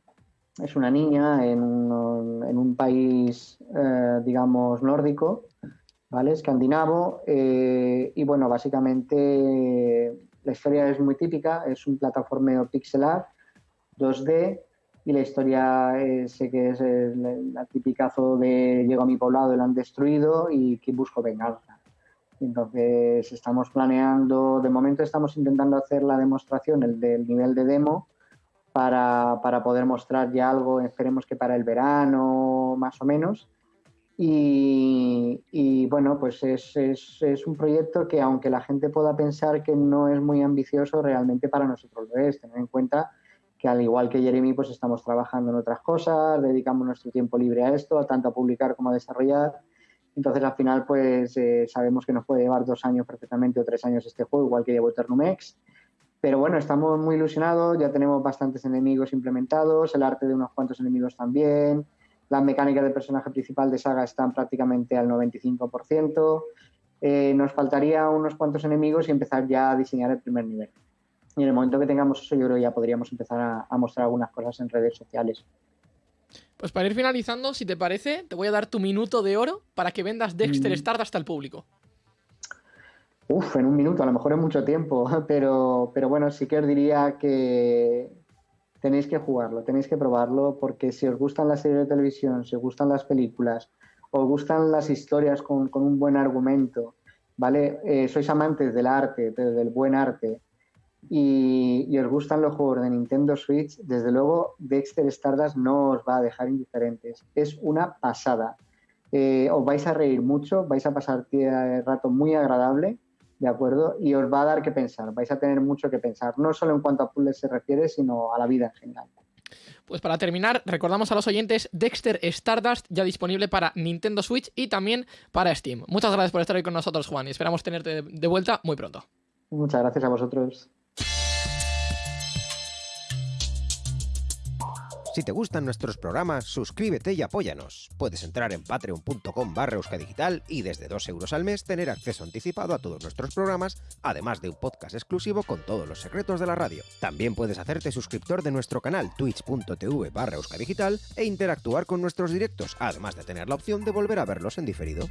es una niña en un, en un país, eh, digamos, nórdico, ¿vale? Escandinavo. Eh, y bueno, básicamente la historia es muy típica, es un plataformeo pixelar 2D y la historia sé que es el, la tipicazo de llego a mi poblado y lo han destruido y que busco venganza. Entonces estamos planeando, de momento estamos intentando hacer la demostración, el del nivel de demo, para, para, poder mostrar ya algo, esperemos que para el verano más o menos. Y, y bueno, pues es, es, es, un proyecto que aunque la gente pueda pensar que no es muy ambicioso, realmente para nosotros lo es. Tener en cuenta que al igual que Jeremy, pues estamos trabajando en otras cosas, dedicamos nuestro tiempo libre a esto, tanto a publicar como a desarrollar. Entonces al final pues eh, sabemos que nos puede llevar dos años perfectamente o tres años este juego, igual que llevo Eternumex. Pero bueno, estamos muy ilusionados, ya tenemos bastantes enemigos implementados, el arte de unos cuantos enemigos también, las mecánicas del personaje principal de saga están prácticamente al 95%, Eh, nos faltaría unos cuantos enemigos y empezar ya a diseñar el primer nivel. Y en el momento que tengamos eso, yo creo que ya podríamos empezar a, a mostrar algunas cosas en redes sociales. Pues para ir finalizando, si te parece, te voy a dar tu minuto de oro para que vendas Dexter Mm. Stardust al público. Uf, en un minuto, a lo mejor es mucho tiempo, pero, pero bueno, sí que os diría que tenéis que jugarlo, tenéis que probarlo, porque si os gustan las series de televisión, si os gustan las películas, os gustan las historias con, con un buen argumento, ¿vale? Eh, sois amantes del arte, del buen arte, y, y os gustan los juegos de Nintendo Switch, desde luego Dexter Stardust no os va a dejar indiferentes. Es una pasada. Eh, os vais a reír mucho, vais a pasar el rato muy agradable, ¿de acuerdo? Y os va a dar que pensar, vais a tener mucho que pensar, no solo en cuanto a puzzles se refiere, sino a la vida en general. Pues para terminar, recordamos a los oyentes Dexter Stardust ya disponible para Nintendo Switch y también para Steam. Muchas gracias por estar hoy con nosotros, Juan, y esperamos tenerte de- de vuelta muy pronto. Muchas gracias a vosotros. Si te gustan nuestros programas, suscríbete y apóyanos. Puedes entrar en patreon.com barra euskadigital y desde 2 euros al mes tener acceso anticipado a todos nuestros programas, además de un podcast exclusivo con todos los secretos de la radio. También puedes hacerte suscriptor de nuestro canal twitch.tv barra euskadigital e interactuar con nuestros directos, además de tener la opción de volver a verlos en diferido.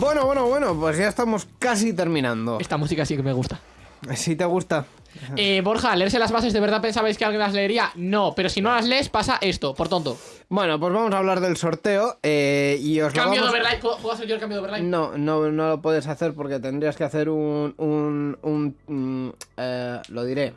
Bueno, bueno, bueno, pues ya estamos casi terminando. Esta música sí que me gusta. Si te gusta. Eh, Borja, leerse las bases, ¿de verdad pensabais que alguien las leería? No, pero si no las lees, pasa esto, por tonto. Bueno, pues vamos a hablar del sorteo eh, y os lo Cambio de overlay, ¿puedo puedo hacer yo el cambio de overlay? No, no, no lo puedes hacer porque tendrías que hacer un... un, un mm, eh, lo diré.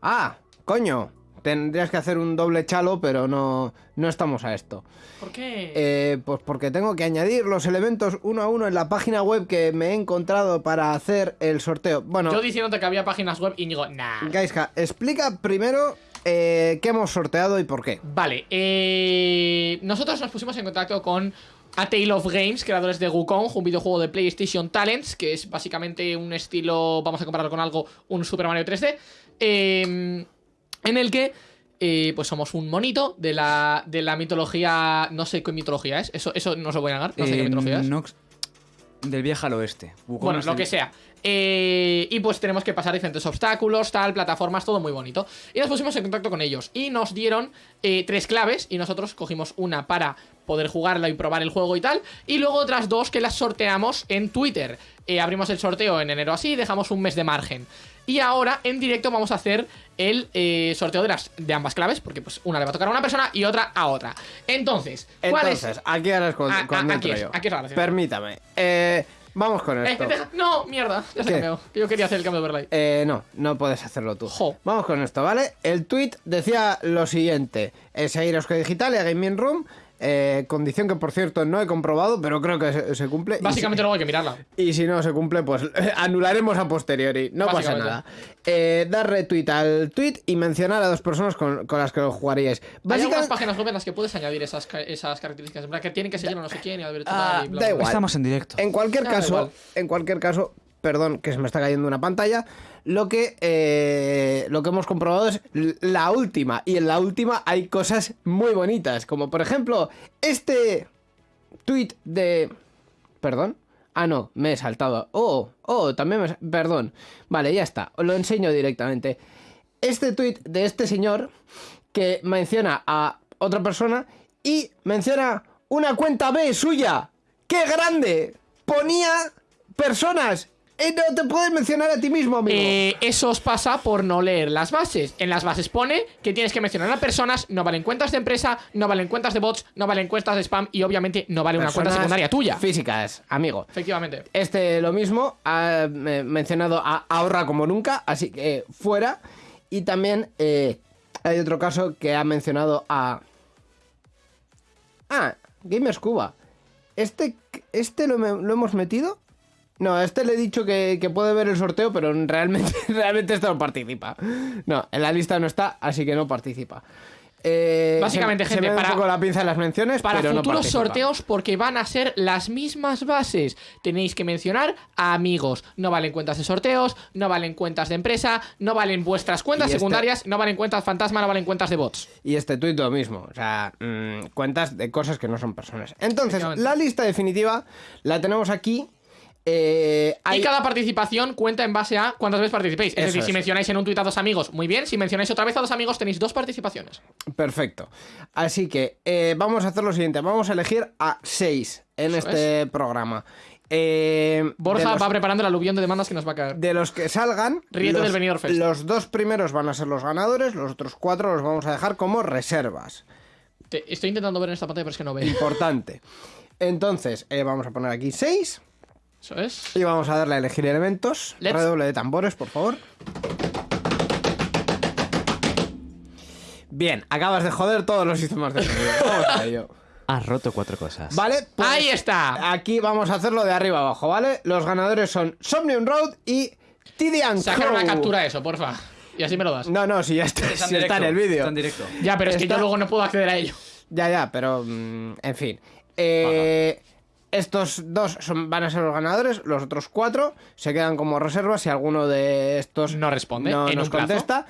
Ah, coño. Tendrías que hacer un doble chalo, pero no, no estamos a esto. ¿Por qué? Eh, pues porque tengo que añadir los elementos uno a uno en la página web que me he encontrado para hacer el sorteo. Bueno, Yo diciéndote que había páginas web y digo, nah. Gaiska, explica primero eh, qué hemos sorteado y por qué. Vale, eh, nosotros nos pusimos en contacto con A Tale of Games, creadores de Wukong, un videojuego de PlayStation Talents, que es básicamente un estilo, vamos a compararlo con algo, un Super Mario 3D, eh, en el que eh, pues somos un monito de la, de la mitología, no sé qué mitología es, eso, eso no se lo voy a negar, no sé qué Eh, mitología es. Nox- del viaje al oeste. Bueno, lo del- que sea. Eh, y pues tenemos que pasar diferentes obstáculos, tal, plataformas, todo muy bonito. Y nos pusimos en contacto con ellos. Y nos dieron eh, tres claves. Y nosotros cogimos una para poder jugarla y probar el juego y tal. Y luego otras dos que las sorteamos en Twitter. Eh, abrimos el sorteo en enero así y dejamos un mes de margen. Y ahora en directo vamos a hacer el eh, sorteo de, las, de ambas claves. Porque pues una le va a tocar a una persona y otra a otra. Entonces, ¿cuál es? Entonces, aquí ahora es cuando, Ah, ah, cuando aquí entro es, yo. aquí es la gracia. Permítame. Eh, vamos con Eh, esto. deja- no, mierda, ya se cambió. Que yo quería hacer el cambio de overlay. Eh, no, no puedes hacerlo tú. Jo. Vamos con esto, ¿vale? El tweet decía lo siguiente: es seguir a Euskadi Digital y a Gaming Room. Eh, condición que por cierto no he comprobado, pero creo que se, se cumple. Y Básicamente luego hay que mirarla. si, y si no se cumple, pues anularemos a posteriori. No pasa Básicamente. nada. Eh, dar retweet al tweet y mencionar a dos personas con, con las que lo jugaríais. Hay algunas Básicamente. páginas web en las que puedes añadir esas, esas características. En plan, que tienen que seguir a no sé quién y al Ah, y bla, da igual. Estamos en directo. En cualquier Ah, caso, en cualquier caso, perdón que se me está cayendo una pantalla, lo que, eh, lo que hemos comprobado es la última. Y en la última hay cosas muy bonitas, como por ejemplo este tweet de... Perdón. Ah, no, me he saltado. Oh, oh, también me... Perdón. Vale, ya está. Os lo enseño directamente. Este tweet de este señor que menciona a otra persona y menciona una cuenta B suya. ¡Qué grande! Ponía personas. Y no te puedes mencionar a ti mismo, amigo. Eh, eso os pasa por no leer las bases. En las bases pone que tienes que mencionar a personas, no valen cuentas de empresa, no valen cuentas de bots, no valen cuentas de spam y obviamente no vale una cuenta secundaria tuya. Físicas, amigo. Efectivamente. Este lo mismo, ha eh, mencionado a ahorra como nunca, así que fuera. Y también eh, hay otro caso que ha mencionado a... Ah, Gamers Cuba. ¿Este, este lo hemos metido? No, a este le he dicho que, que puede ver el sorteo, pero realmente, realmente este no participa. No, en la lista no está, así que no participa. Eh, Básicamente, se, gente, se me para- un poco la pinza en las menciones, Para pero futuros sorteos, porque van a ser las mismas bases. Tenéis que mencionar a amigos. No valen cuentas de sorteos, no valen cuentas de empresa, no valen vuestras cuentas este- secundarias, no valen cuentas fantasma, no valen cuentas de bots. Y este tuit lo mismo, o sea, mm, cuentas de cosas que no son personas. Entonces, la lista definitiva la tenemos aquí. Eh, hay- Y cada participación cuenta en base a cuántas veces participéis. Es Eso decir, es. si mencionáis en un tuit a dos amigos, muy bien. Si mencionáis otra vez a dos amigos, tenéis dos participaciones. Perfecto. Así que eh, vamos a hacer lo siguiente, vamos a elegir a seis en Eso este programa. Eh, Borja los- va preparando el aluvión de demandas que nos va a caer. De los que salgan, Ríete los, del Fest. los dos primeros van a ser los ganadores, los otros cuatro los vamos a dejar como reservas. Te- estoy intentando ver en esta pantalla, pero es que no veo. Importante. Entonces, eh, vamos a poner aquí 6 Eso es. y vamos a darle a elegir elementos. Let's- Redoble de tambores, por favor. Bien, acabas de joder todos los sistemas de sonido. Has roto cuatro cosas. Vale, pues Ahí está. Aquí vamos a hacerlo de arriba abajo, ¿vale? Los ganadores son Somnium Road y Tidian Sacar una captura de eso, porfa. Y así me lo das. No, no, si ya está, si está en el vídeo. Está en directo. Ya, pero es que yo luego no puedo acceder a ello. Ya, ya, pero mm, en fin. Eh, estos dos son, van a ser los ganadores, los otros cuatro se quedan como reservas. Si alguno de estos No responde no nos plazo. contesta,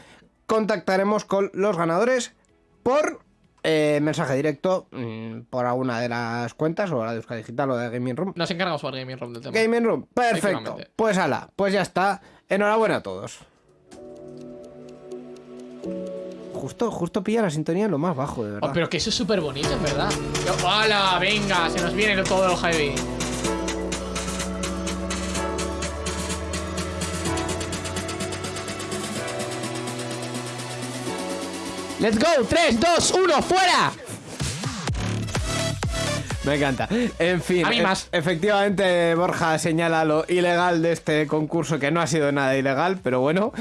contactaremos con los ganadores por eh, mensaje directo mm, por alguna de las cuentas, o la de Euskadi Digital o de Gaming Room. Nos encargamos por Gaming Room del tema. Gaming Room, perfecto. Pues ala, pues ya está. Enhorabuena a todos. Justo, justo pilla la sintonía en lo más bajo, de verdad. Oh, pero que eso es súper bonito, en verdad. ¡Hala! Venga, se nos viene todo lo heavy. Let's go, 3, 2, 1, fuera. Me encanta. En fin, A mí e- más. efectivamente Borja señala lo ilegal de este concurso, que no ha sido nada ilegal, pero bueno.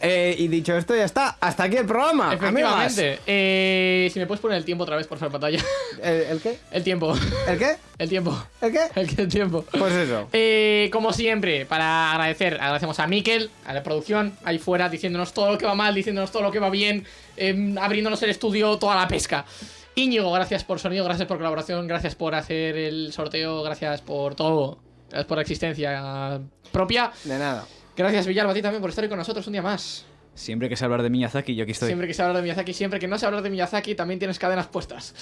Eh, y dicho esto, ya está. Hasta aquí el programa. Efectivamente. Eh, si me puedes poner el tiempo otra vez, por favor, pantalla. ¿El, el qué? El tiempo. ¿El qué? El tiempo. ¿El qué? El, el tiempo. Pues eso. Eh, como siempre, para agradecer, agradecemos a Miquel, a la producción, ahí fuera, diciéndonos todo lo que va mal, diciéndonos todo lo que va bien, eh, abriéndonos el estudio, toda la pesca. Íñigo, gracias por sonido, gracias por colaboración, gracias por hacer el sorteo, gracias por todo, gracias por la existencia propia. De nada. Gracias, Villalba, a ti también por estar hoy con nosotros un día más. Siempre que se hablar de Miyazaki, yo aquí estoy. Siempre que se habla de Miyazaki, siempre que no se habla de Miyazaki, también tienes cadenas puestas.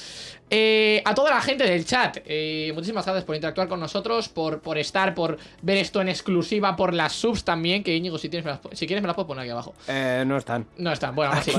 Eh, a toda la gente del chat, eh, muchísimas gracias por interactuar con nosotros, por, por estar, por ver esto en exclusiva, por las subs también, que Íñigo, si, tienes, me las pu- si quieres me las puedo poner aquí abajo. Eh, no están. No están, bueno, aún así.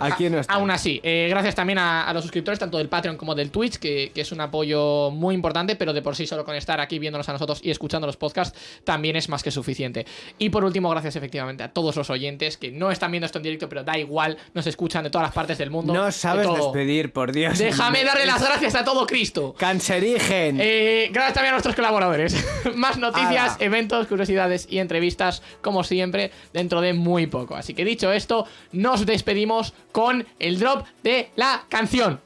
Aquí no están. Aún así, eh, gracias también a, a los suscriptores, tanto del Patreon como del Twitch, que, que es un apoyo muy importante, pero de por sí solo con estar aquí viéndonos a nosotros y escuchando los podcasts también es más que suficiente. Y por último, gracias efectivamente a todos los oyentes que no están viendo esto en directo, pero da igual, nos escuchan de todas las partes del mundo. No de sabes todo. despedir, por Dios. Déjame darle las gracias a todo Cristo. Cancerigen. Eh, gracias también a nuestros colaboradores. Más noticias, Ala. eventos, curiosidades y entrevistas, como siempre, dentro de muy poco. Así que dicho esto, nos despedimos con el drop de la canción.